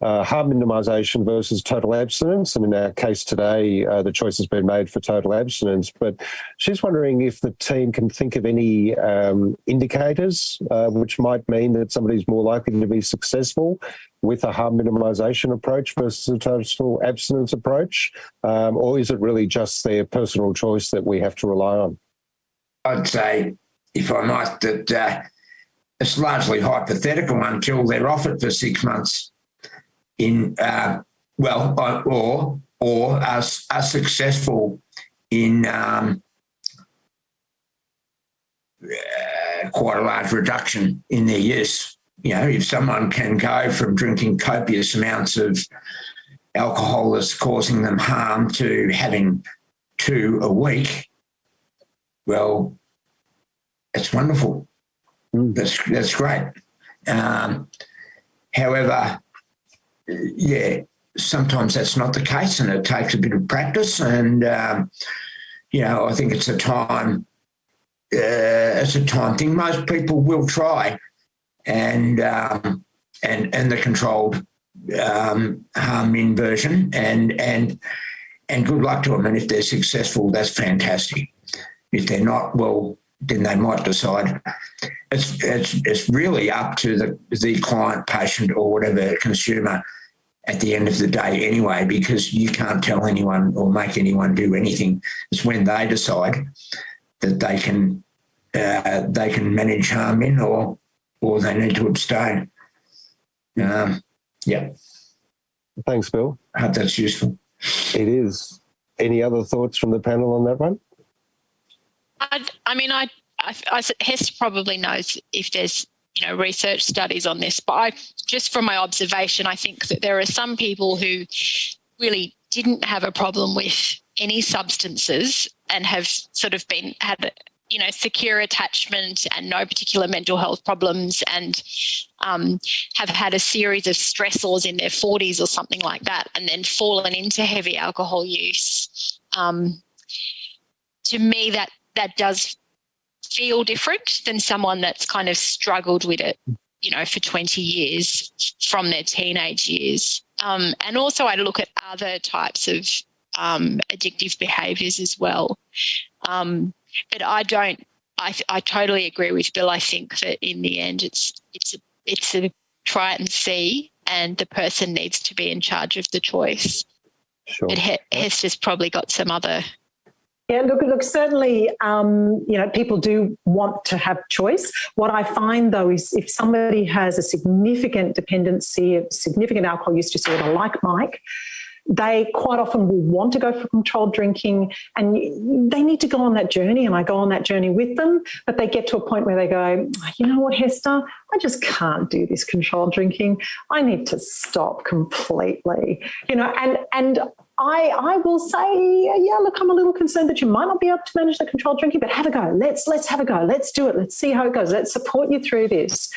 Speaker 1: uh, harm minimisation versus total abstinence. And in our case today, uh, the choice has been made for total abstinence. But she's wondering if the team can think of any um, indicators uh, which might mean that somebody's more likely to be successful with a harm minimisation approach versus a total abstinence approach, um, or is it really just their personal choice that we have to rely on?
Speaker 2: I'd say, if I might, that uh, it's largely hypothetical until they're off it for six months in uh, well, uh, or or are, are successful in um, uh, quite a large reduction in their use. You know, if someone can go from drinking copious amounts of alcohol that's causing them harm to having two a week, well, it's wonderful. Mm. That's that's great. Um, however, yeah, sometimes that's not the case, and it takes a bit of practice. And um, you know, I think it's a time. Uh, it's a time thing. Most people will try, and um, and and the controlled um, harm inversion, and and and good luck to them. And if they're successful, that's fantastic. If they're not, well, then they might decide. It's it's it's really up to the the client, patient, or whatever consumer at the end of the day anyway, because you can't tell anyone or make anyone do anything. It's when they decide that they can uh, they can manage harm in or or they need to abstain. Um, yeah.
Speaker 1: Thanks, Bill.
Speaker 2: I hope that's useful.
Speaker 1: It is. Any other thoughts from the panel on that one?
Speaker 3: I, I mean, I, I, I Hester probably knows if there's you know research studies on this, but I just from my observation, I think that there are some people who really didn't have a problem with any substances and have sort of been had you know secure attachment and no particular mental health problems and um, have had a series of stressors in their 40s or something like that and then fallen into heavy alcohol use. Um, to me that that does feel different than someone that's kind of struggled with it, you know, for 20 years from their teenage years. Um, and also, I look at other types of um, addictive behaviours as well. Um, but I don't. I, I totally agree with Bill. I think that in the end, it's it's a, it's a try it and see, and the person needs to be in charge of the choice. Sure. But Hester's probably got some other
Speaker 4: yeah, look, look. Certainly, um, you know, people do want to have choice. What I find though is, if somebody has a significant dependency, a significant alcohol use disorder, like Mike, they quite often will want to go for controlled drinking, and they need to go on that journey. And I go on that journey with them, but they get to a point where they go, you know what, Hester, I just can't do this controlled drinking. I need to stop completely. You know, and and I, I will say, yeah, look, I'm a little concerned that you might not be able to manage the controlled drinking, but have a go. Let's let's have a go. Let's do it. Let's see how it goes. Let's support you through this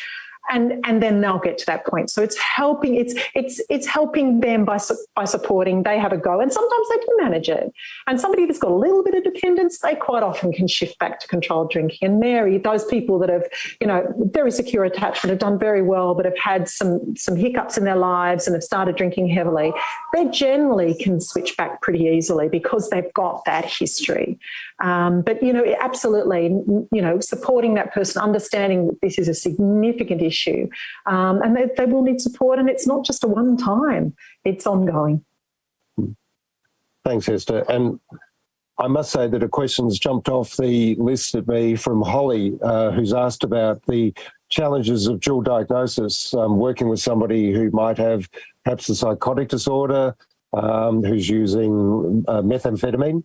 Speaker 4: and and then they'll get to that point. So it's helping it's it's it's helping them by by supporting. They have a go and sometimes they can manage it. And somebody that's got a little bit of dependence they quite often can shift back to controlled drinking. And mary those people that have you know very secure attachment have done very well but have had some some hiccups in their lives and have started drinking heavily they generally can switch back pretty easily because they've got that history. Um, but you know absolutely you know supporting that person understanding that this is a significant issue issue. Um, and they, they will need support, and it's not just a one time, it's ongoing.
Speaker 1: Thanks, Hester. And I must say that a question's jumped off the list at me from Holly, uh, who's asked about the challenges of dual diagnosis, um, working with somebody who might have perhaps a psychotic disorder, um, who's using uh, methamphetamine,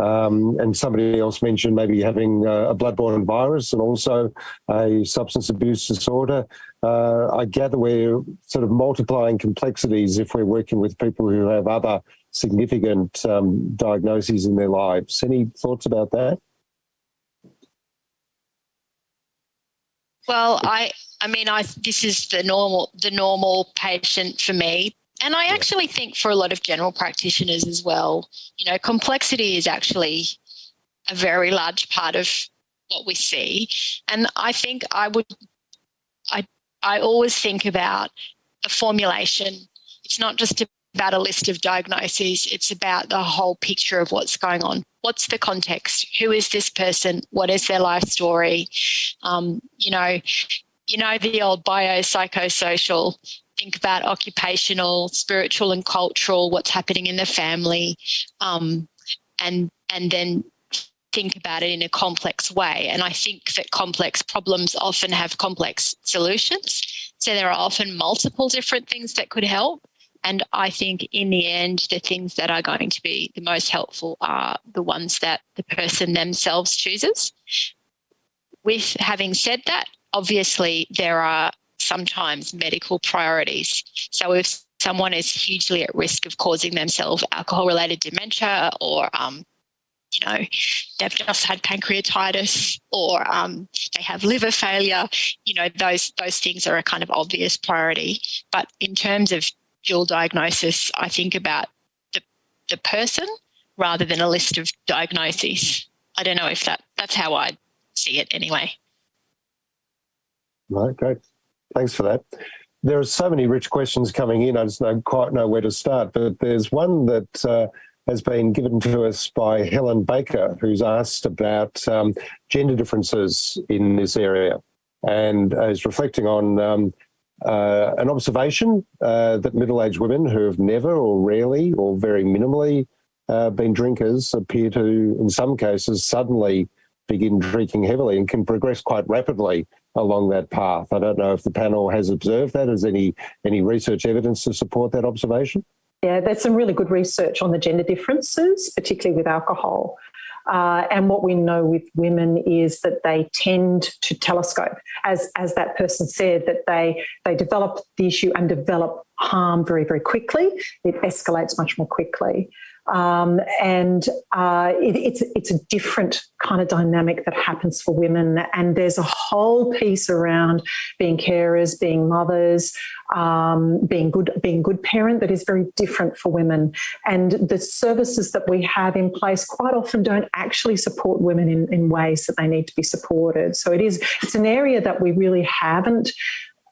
Speaker 1: um, and somebody else mentioned maybe having a bloodborne virus and also a substance abuse disorder. Uh, I gather we're sort of multiplying complexities if we're working with people who have other significant um, diagnoses in their lives. Any thoughts about that?
Speaker 3: Well, I I mean, I this is the normal the normal patient for me. And I actually think for a lot of general practitioners as well, you know, complexity is actually a very large part of what we see. And I think I would, I, I always think about a formulation it's not just about a list of diagnoses. It's about the whole picture of what's going on. What's the context? Who is this person? What is their life story? Um, you know, you know the old biopsychosocial. Think about occupational, spiritual, and cultural. What's happening in the family, um, and and then think about it in a complex way. And I think that complex problems often have complex solutions. So there are often multiple different things that could help. And I think in the end, the things that are going to be the most helpful are the ones that the person themselves chooses. With having said that, obviously there are sometimes medical priorities. So if someone is hugely at risk of causing themselves alcohol related dementia or um, you know, they've just had pancreatitis or um, they have liver failure, you know, those those things are a kind of obvious priority. But in terms of dual diagnosis, I think about the, the person rather than a list of diagnoses. I don't know if that that's how I see it anyway.
Speaker 1: Right, great. Thanks for that. There are so many rich questions coming in. I just don't quite know where to start, but there's one that uh, has been given to us by Helen Baker, who's asked about um, gender differences in this area and is reflecting on um, uh, an observation uh, that middle-aged women who have never or rarely or very minimally uh, been drinkers appear to, in some cases, suddenly begin drinking heavily and can progress quite rapidly along that path. I don't know if the panel has observed that. Is any any research evidence to support that observation?
Speaker 4: Yeah, there's some really good research on the gender differences, particularly with alcohol. Uh, and what we know with women is that they tend to telescope, as as that person said, that they they develop the issue and develop harm very very quickly. It escalates much more quickly. Um, and uh, it, it's it's a different kind of dynamic that happens for women. And there's a whole piece around being carers, being mothers, um, being good being good parent that is very different for women. And the services that we have in place quite often don't actually support women in, in ways that they need to be supported. So it is it's an area that we really haven't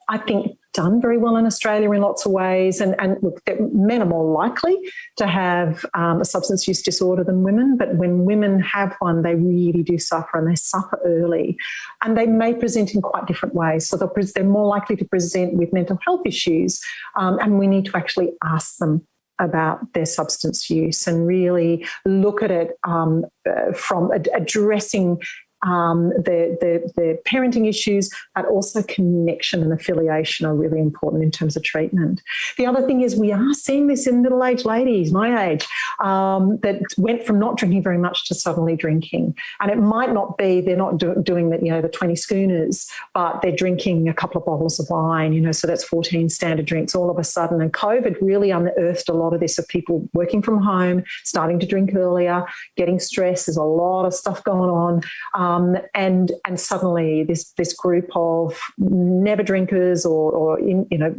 Speaker 4: I think, done very well in Australia in lots of ways. And, and look, men are more likely to have um, a substance use disorder than women, but when women have one, they really do suffer and they suffer early. And they may present in quite different ways. So they're more likely to present with mental health issues, um, and we need to actually ask them about their substance use and really look at it um, uh, from ad addressing um, the, the, the parenting issues, but also connection and affiliation are really important in terms of treatment. The other thing is we are seeing this in middle-aged ladies, my age, um, that went from not drinking very much to suddenly drinking. And it might not be, they're not do, doing the, you know, the 20 schooners, but they're drinking a couple of bottles of wine, you know, so that's 14 standard drinks all of a sudden. And COVID really unearthed a lot of this of people working from home, starting to drink earlier, getting stressed. There's a lot of stuff going on. Um, um, and and suddenly this this group of never drinkers or, or in, you know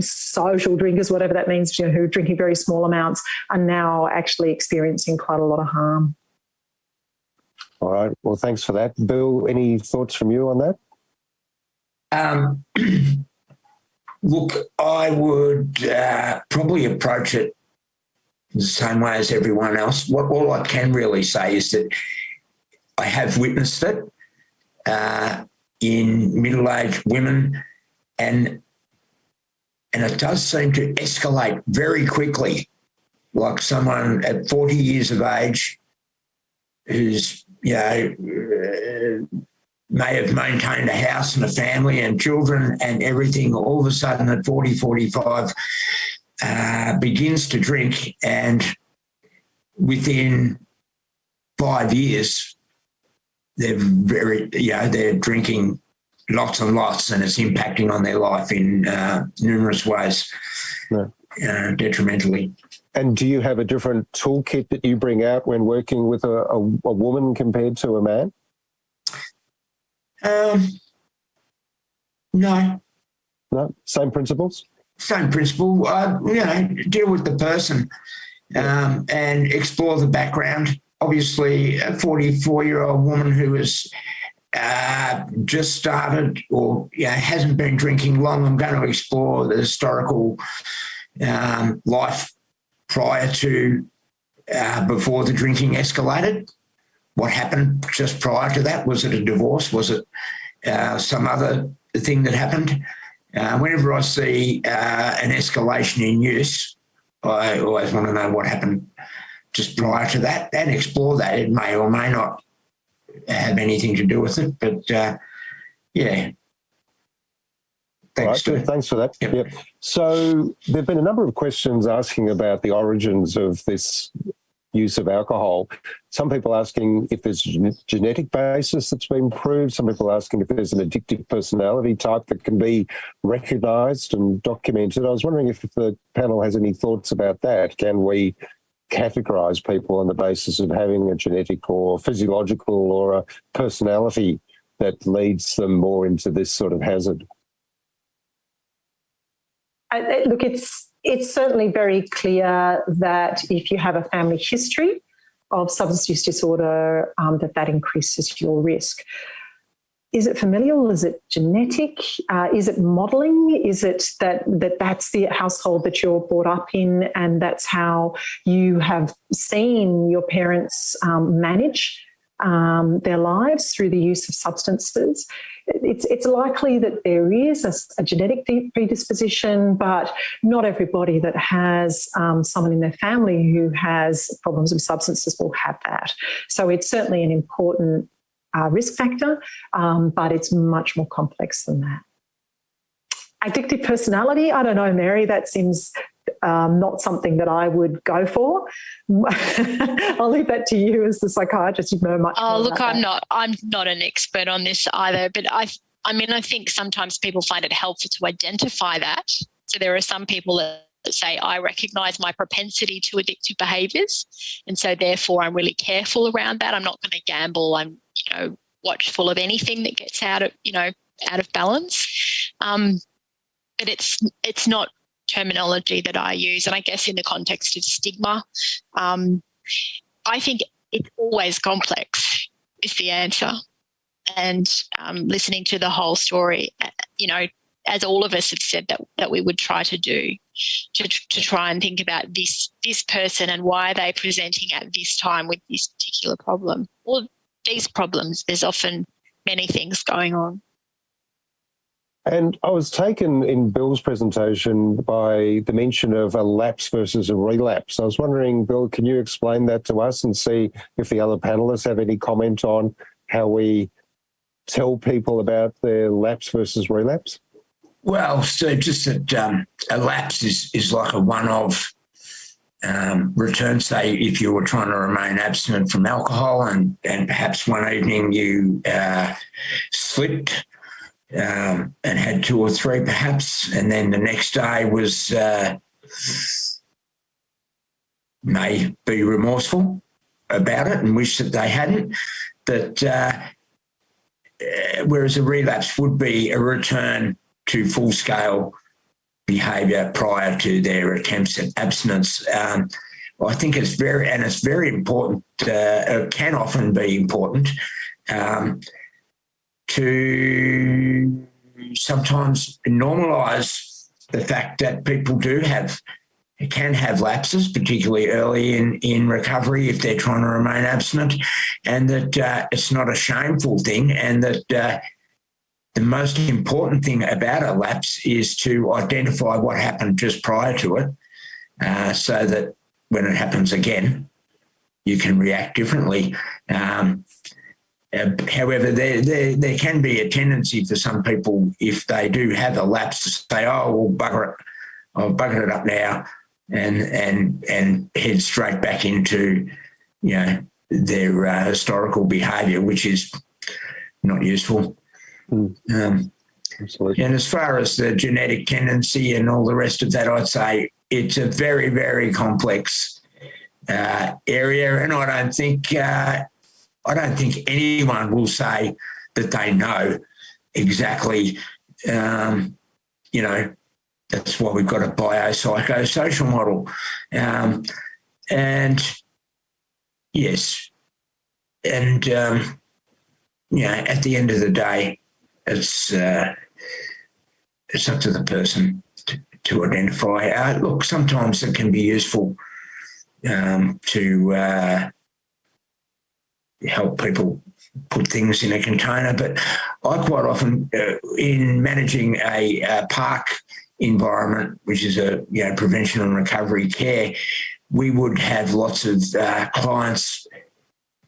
Speaker 4: social drinkers, whatever that means, you know, who are drinking very small amounts, are now actually experiencing quite a lot of harm.
Speaker 1: All right. Well, thanks for that, Bill. Any thoughts from you on that?
Speaker 2: Um, look, I would uh, probably approach it the same way as everyone else. What all I can really say is that I have witnessed it uh, in middle-aged women and and it does seem to escalate very quickly. Like someone at 40 years of age who's you know uh, may have maintained a house and a family and children and everything all of a sudden at 40 45 uh, begins to drink and within five years they're very, you know, they're drinking lots and lots and it's impacting on their life in uh, numerous ways, uh, detrimentally.
Speaker 1: And do you have a different toolkit that you bring out when working with a, a, a woman compared to a man?
Speaker 2: Um, no.
Speaker 1: No, same principles?
Speaker 2: Same principle. Uh, you know, deal with the person um, and explore the background obviously a 44 year old woman who has uh, just started or hasn't been drinking long. I'm going to explore the historical um, life prior to uh, before the drinking escalated? What happened just prior to that? Was it a divorce? Was it uh, some other thing that happened? Uh, whenever I see uh, an escalation in use, I always want to know what happened just prior to that and explore that. It may or may not have anything to do with it, but uh, yeah.
Speaker 1: Thanks, right, thanks for that. Yep. yep. So there have been a number of questions asking about the origins of this use of alcohol. Some people asking if there's a genetic basis that's been proved. Some people asking if there's an addictive personality type that can be recognised and documented. I was wondering if the panel has any thoughts about that. Can we categorise people on the basis of having a genetic or physiological or a personality that leads them more into this sort of hazard?
Speaker 4: I, look, it's it's certainly very clear that if you have a family history of substance use disorder, um, that that increases your risk. Is it familial? Is it genetic? Uh, is it modelling? Is it that, that that's the household that you're brought up in and that's how you have seen your parents um, manage um, their lives through the use of substances? it's, it's likely that there is a, a, genetic predisposition, but not everybody that has um, someone in their family who has problems with substances will have that. So it's certainly an important uh, risk factor, um, but it's much more complex than that. Addictive personality, I don't know, Mary, that seems um, not something that I would go for. I'll leave that to you as the psychiatrist. You know much.
Speaker 3: Oh, look, I'm that. not. I'm not an expert on this either. But I, I mean, I think sometimes people find it helpful to identify that. So there are some people that say I recognise my propensity to addictive behaviours, and so therefore I'm really careful around that. I'm not going to gamble. I'm, you know, watchful of anything that gets out of, you know, out of balance. Um, but it's it's not terminology that I use. And I guess in the context of stigma, um, I think it's always complex is the answer. And um, listening to the whole story, uh, you know, as all of us have said that that we would try to do, to, to try and think about this this person and why are they presenting at this time with this particular problem or these problems. There's often many things going on.
Speaker 1: And I was taken in Bill's presentation by the mention of a lapse versus a relapse. I was wondering, Bill, can you explain that to us and see if the other panelists have any comment on how we tell people about their lapse versus relapse?
Speaker 2: Well, so just that um, a lapse is, is like a one-off um, return, say if you were trying to remain abstinent from alcohol and, and perhaps one evening you uh, slipped um, and had two or three perhaps, and then the next day was uh, may be remorseful about it and wish that they hadn't. But uh, uh, whereas a relapse would be a return to full scale behaviour prior to their attempts at abstinence. Um, I think it's very, and it's very important, uh, it can often be important um, to sometimes normalise the fact that people do have can have lapses, particularly early in, in recovery if they're trying to remain abstinent, and that uh, it's not a shameful thing, and that uh, the most important thing about a lapse is to identify what happened just prior to it, uh, so that when it happens again, you can react differently. Um, uh, however, there, there, there can be a tendency for some people, if they do have a lapse, to say, oh, well, bugger it, I'll bugger it up now and, and, and head straight back into, you know, their uh, historical behaviour, which is not useful. Mm. Um, Absolutely. And as far as the genetic tendency and all the rest of that, I'd say it's a very, very complex uh, area. And I don't think uh, I don't think anyone will say that they know exactly, um, you know, that's why we've got a biopsychosocial model. Um, and yes, and, um, you know, at the end of the day, it's, uh, it's up to the person to, to identify. Uh, look, sometimes it can be useful um, to uh, help people put things in a container. But I quite often, uh, in managing a, a, PARC environment, which is a you know prevention and recovery care, we would have lots of uh, clients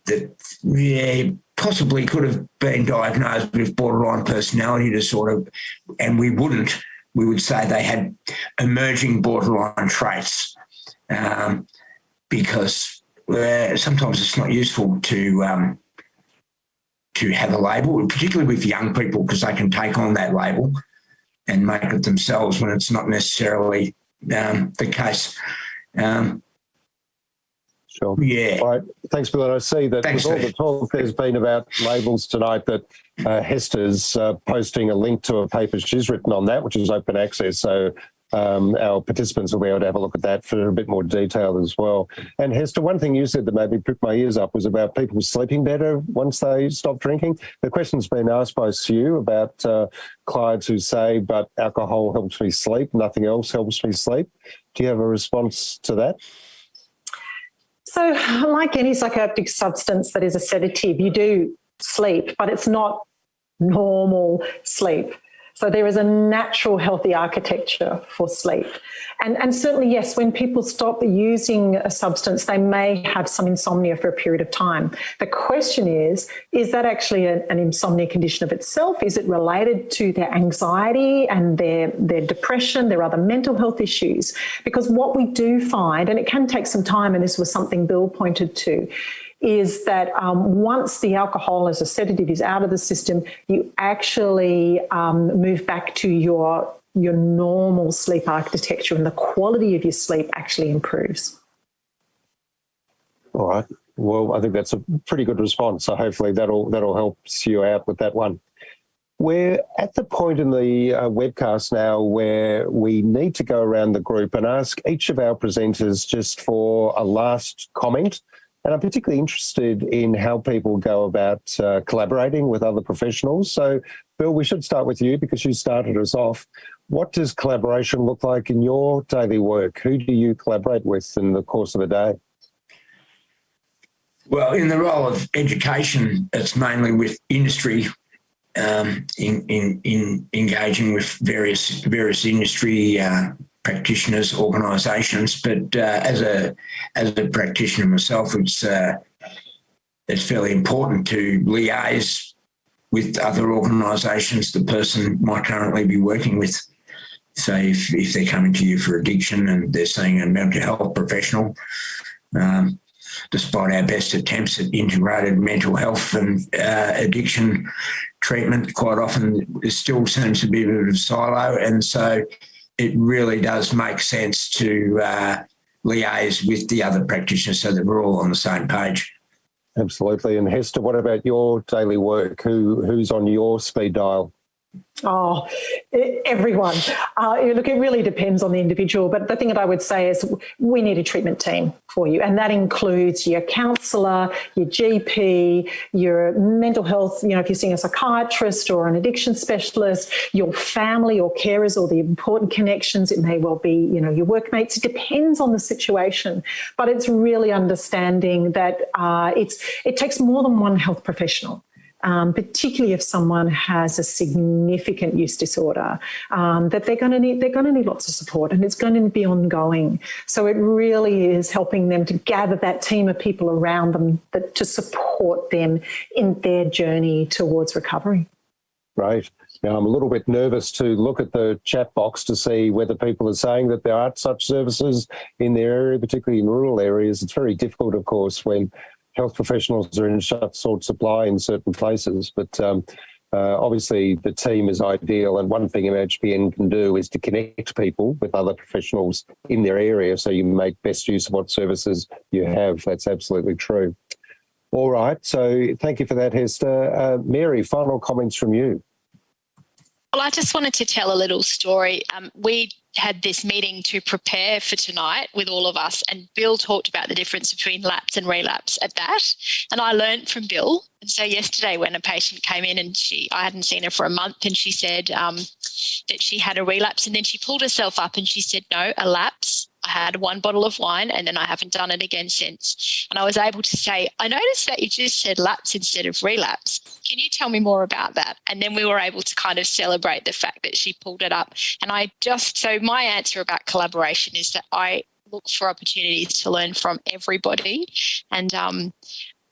Speaker 2: that yeah, possibly could have been diagnosed with borderline personality disorder, and we wouldn't. We would say they had emerging borderline traits um, because uh, sometimes it's not useful to um, to have a label, particularly with young people, because they can take on that label and make it themselves when it's not necessarily um, the case. Um, Yeah.
Speaker 1: All right. Thanks, Bill. And I see that
Speaker 2: Thanks,
Speaker 1: with all the talk there's been about labels tonight, that uh, Hester's uh, posting a link to a paper she's written on that, which is open access. So um, our participants will be able to have a look at that for a bit more detail as well. And Hester, one thing you said that made me prick my ears up was about people sleeping better once they stop drinking. The question's been asked by Sue about uh, clients who say, but alcohol helps me sleep, nothing else helps me sleep. Do you have a response to that?
Speaker 4: So, like any psychoactive substance that is a sedative, you do sleep, but it's not normal sleep. So there is a natural healthy architecture for sleep. And, and certainly, yes, when people stop using a substance, they may have some insomnia for a period of time. The question is, is that actually a, an insomnia condition of itself? Is it related to their anxiety and their, their depression, their other mental health issues? Because what we do find, and it can take some time, and this was something Bill pointed to, is that um, once the alcohol as a sedative is out of the system, you actually um, move back to your your normal sleep architecture and the quality of your sleep actually improves.
Speaker 1: All right. Well, I think that's a pretty good response. So hopefully that'll that'll help you out with that one. We're at the point in the uh, webcast now where we need to go around the group and ask each of our presenters just for a last comment. And I'm particularly interested in how people go about uh, collaborating with other professionals. So, Bill, we should start with you because you started us off. What does collaboration look like in your daily work? Who do you collaborate with in the course of a day?
Speaker 2: Well, in the role of education, it's mainly with industry, um, in, in, in engaging with various various industry uh, practitioners, organisations. But uh, as a as a practitioner myself, it's uh, it's fairly important to liaise with other organisations the person might currently be working with. So if, if they're coming to you for addiction and they're seeing a mental health professional, um, despite our best attempts at integrated mental health and uh, addiction treatment, quite often there still seems to be a bit of silo. And so it really does make sense to uh, liaise with the other practitioners so that we're all on the same page.
Speaker 1: Absolutely. And Hester, what about your daily work? Who who's on your speed dial?
Speaker 4: Oh, everyone. Uh, look, it really depends on the individual. But the thing that I would say is we need a treatment team for you. And that includes your counsellor, your GP, your mental health, you know, if you're seeing a psychiatrist or an addiction specialist, your family or carers or the important connections. It may well be, you know, your workmates. It depends on the situation. But it's really understanding that uh, it's it takes more than one health professional um, particularly if someone has a significant use disorder, um, that they're going to need they're going to need lots of support, and it's going to be ongoing. So it really is helping them to gather that team of people around them that, to support them in their journey towards recovery.
Speaker 1: Right. Now, I'm a little bit nervous to look at the chat box to see whether people are saying that there aren't such services in their area, particularly in rural areas. It's very difficult, of course, when health professionals are in short supply in certain places. But um, uh, obviously, the team is ideal. And one thing MHPN can do is to connect people with other professionals in their area so you make best use of what services you have. That's absolutely true. All right. So thank you for that, Hester. Uh, Mary, final comments from you.
Speaker 3: Well, I just wanted to tell a little story. Um, we had this meeting to prepare for tonight with all of us, and Bill talked about the difference between lapse and relapse at that. And I learned from Bill. And so yesterday, when a patient came in and she, I hadn't seen her for a month, and she said um, that she had a relapse, and then she pulled herself up and she said, "No, a lapse." I had one bottle of wine and then I haven't done it again since. And I was able to say, I noticed that you just said lapse instead of relapse. Can you tell me more about that? And then we were able to kind of celebrate the fact that she pulled it up. And I just, so my answer about collaboration is that I look for opportunities to learn from everybody. And um,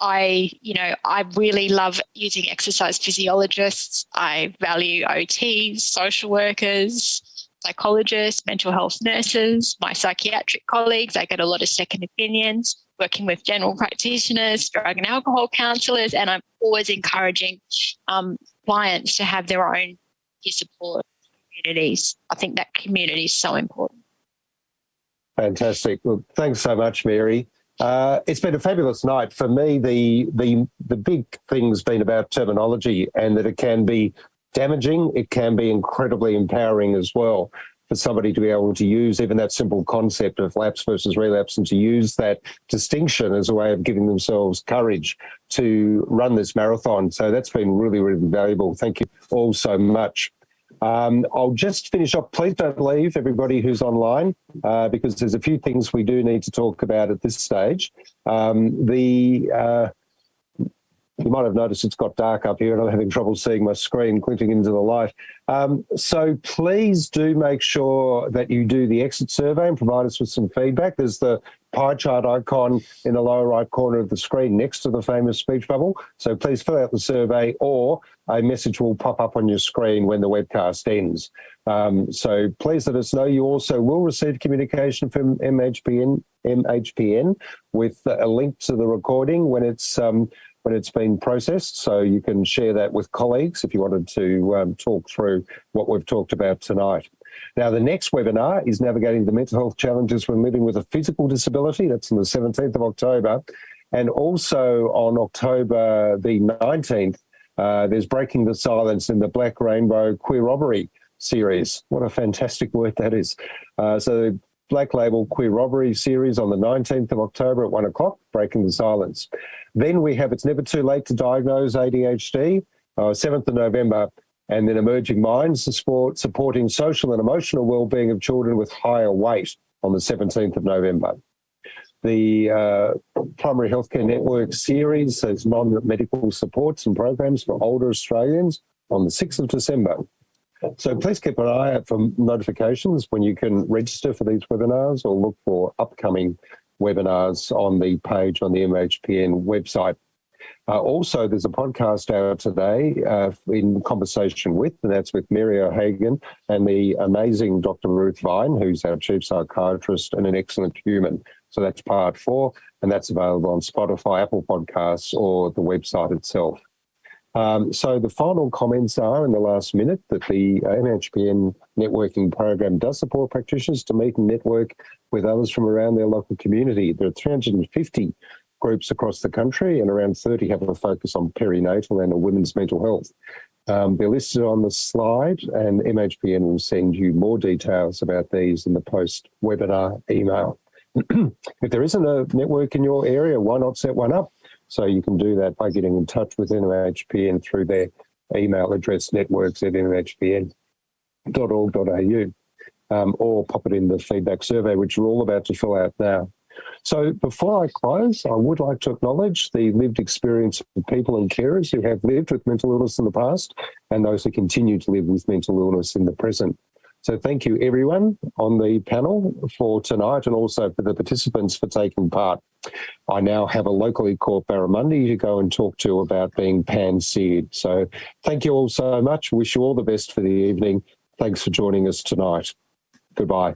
Speaker 3: I, you know, I really love using exercise physiologists. I value OTs, social workers, psychologists, mental health nurses, my psychiatric colleagues. I get a lot of second opinions, working with general practitioners, drug and alcohol counsellors, and I'm always encouraging um, clients to have their own peer support communities. I think that community is so important.
Speaker 1: Fantastic. Well, thanks so much, Mary. Uh, it's been a fabulous night for me. The the the big thing's been about terminology and that it can be damaging, it can be incredibly empowering as well for somebody to be able to use even that simple concept of lapse versus relapse and to use that distinction as a way of giving themselves courage to run this marathon. So that's been really, really valuable. Thank you all so much. Um, I'll just finish off. Please don't leave, everybody who's online, uh, because there's a few things we do need to talk about at this stage. Um, the uh, you might have noticed it's got dark up here and I'm having trouble seeing my screen clinking into the light. Um, so please do make sure that you do the exit survey and provide us with some feedback. There's the pie chart icon in the lower right corner of the screen next to the famous speech bubble. So please fill out the survey or a message will pop up on your screen when the webcast ends. Um, so please let us know. You also will receive communication from MHPN, MHPN with a link to the recording when it's um, when it's been processed. So you can share that with colleagues if you wanted to um, talk through what we've talked about tonight. Now, the next webinar is Navigating the Mental Health Challenges when Living with a Physical Disability. That's on the 17th of October. And also on October the 19th, uh, there's Breaking the Silence in the Black Rainbow Queer Robbery series. What a fantastic word that is. Uh, so Black Label Queer Robbery series on the 19th of October at one o'clock, Breaking the Silence. Then we have It's Never Too Late to Diagnose ADHD, uh, 7th of November, and then Emerging Minds, support, supporting social and emotional well-being of children with higher weight on the 17th of November. The uh, Primary Healthcare Network series says non-medical supports and programs for older Australians on the 6th of December. So please keep an eye out for notifications when you can register for these webinars or look for upcoming webinars on the page on the MHPN website. Uh, also, there's a podcast out today uh, in conversation with, and that's with Mary O'Hagan and the amazing Dr. Ruth Vine, who's our chief psychiatrist and an excellent human. So that's part four, and that's available on Spotify, Apple Podcasts, or the website itself. Um, so the final comments are in the last minute that the uh, MHPN networking program does support practitioners to meet and network with others from around their local community. There are 350 groups across the country and around 30 have a focus on perinatal and women's mental health. Um, they're listed on the slide and MHPN will send you more details about these in the post-webinar email. if there isn't a network in your area, why not set one up? So you can do that by getting in touch with MHPN through their email address networks at mhpn.org.au um, or pop it in the feedback survey, which we're all about to fill out now. So before I close, I would like to acknowledge the lived experience of people and carers who have lived with mental illness in the past and those who continue to live with mental illness in the present. So thank you everyone on the panel for tonight and also for the participants for taking part. I now have a locally caught barramundi to go and talk to about being pan-seared. So thank you all so much. Wish you all the best for the evening. Thanks for joining us tonight. Goodbye.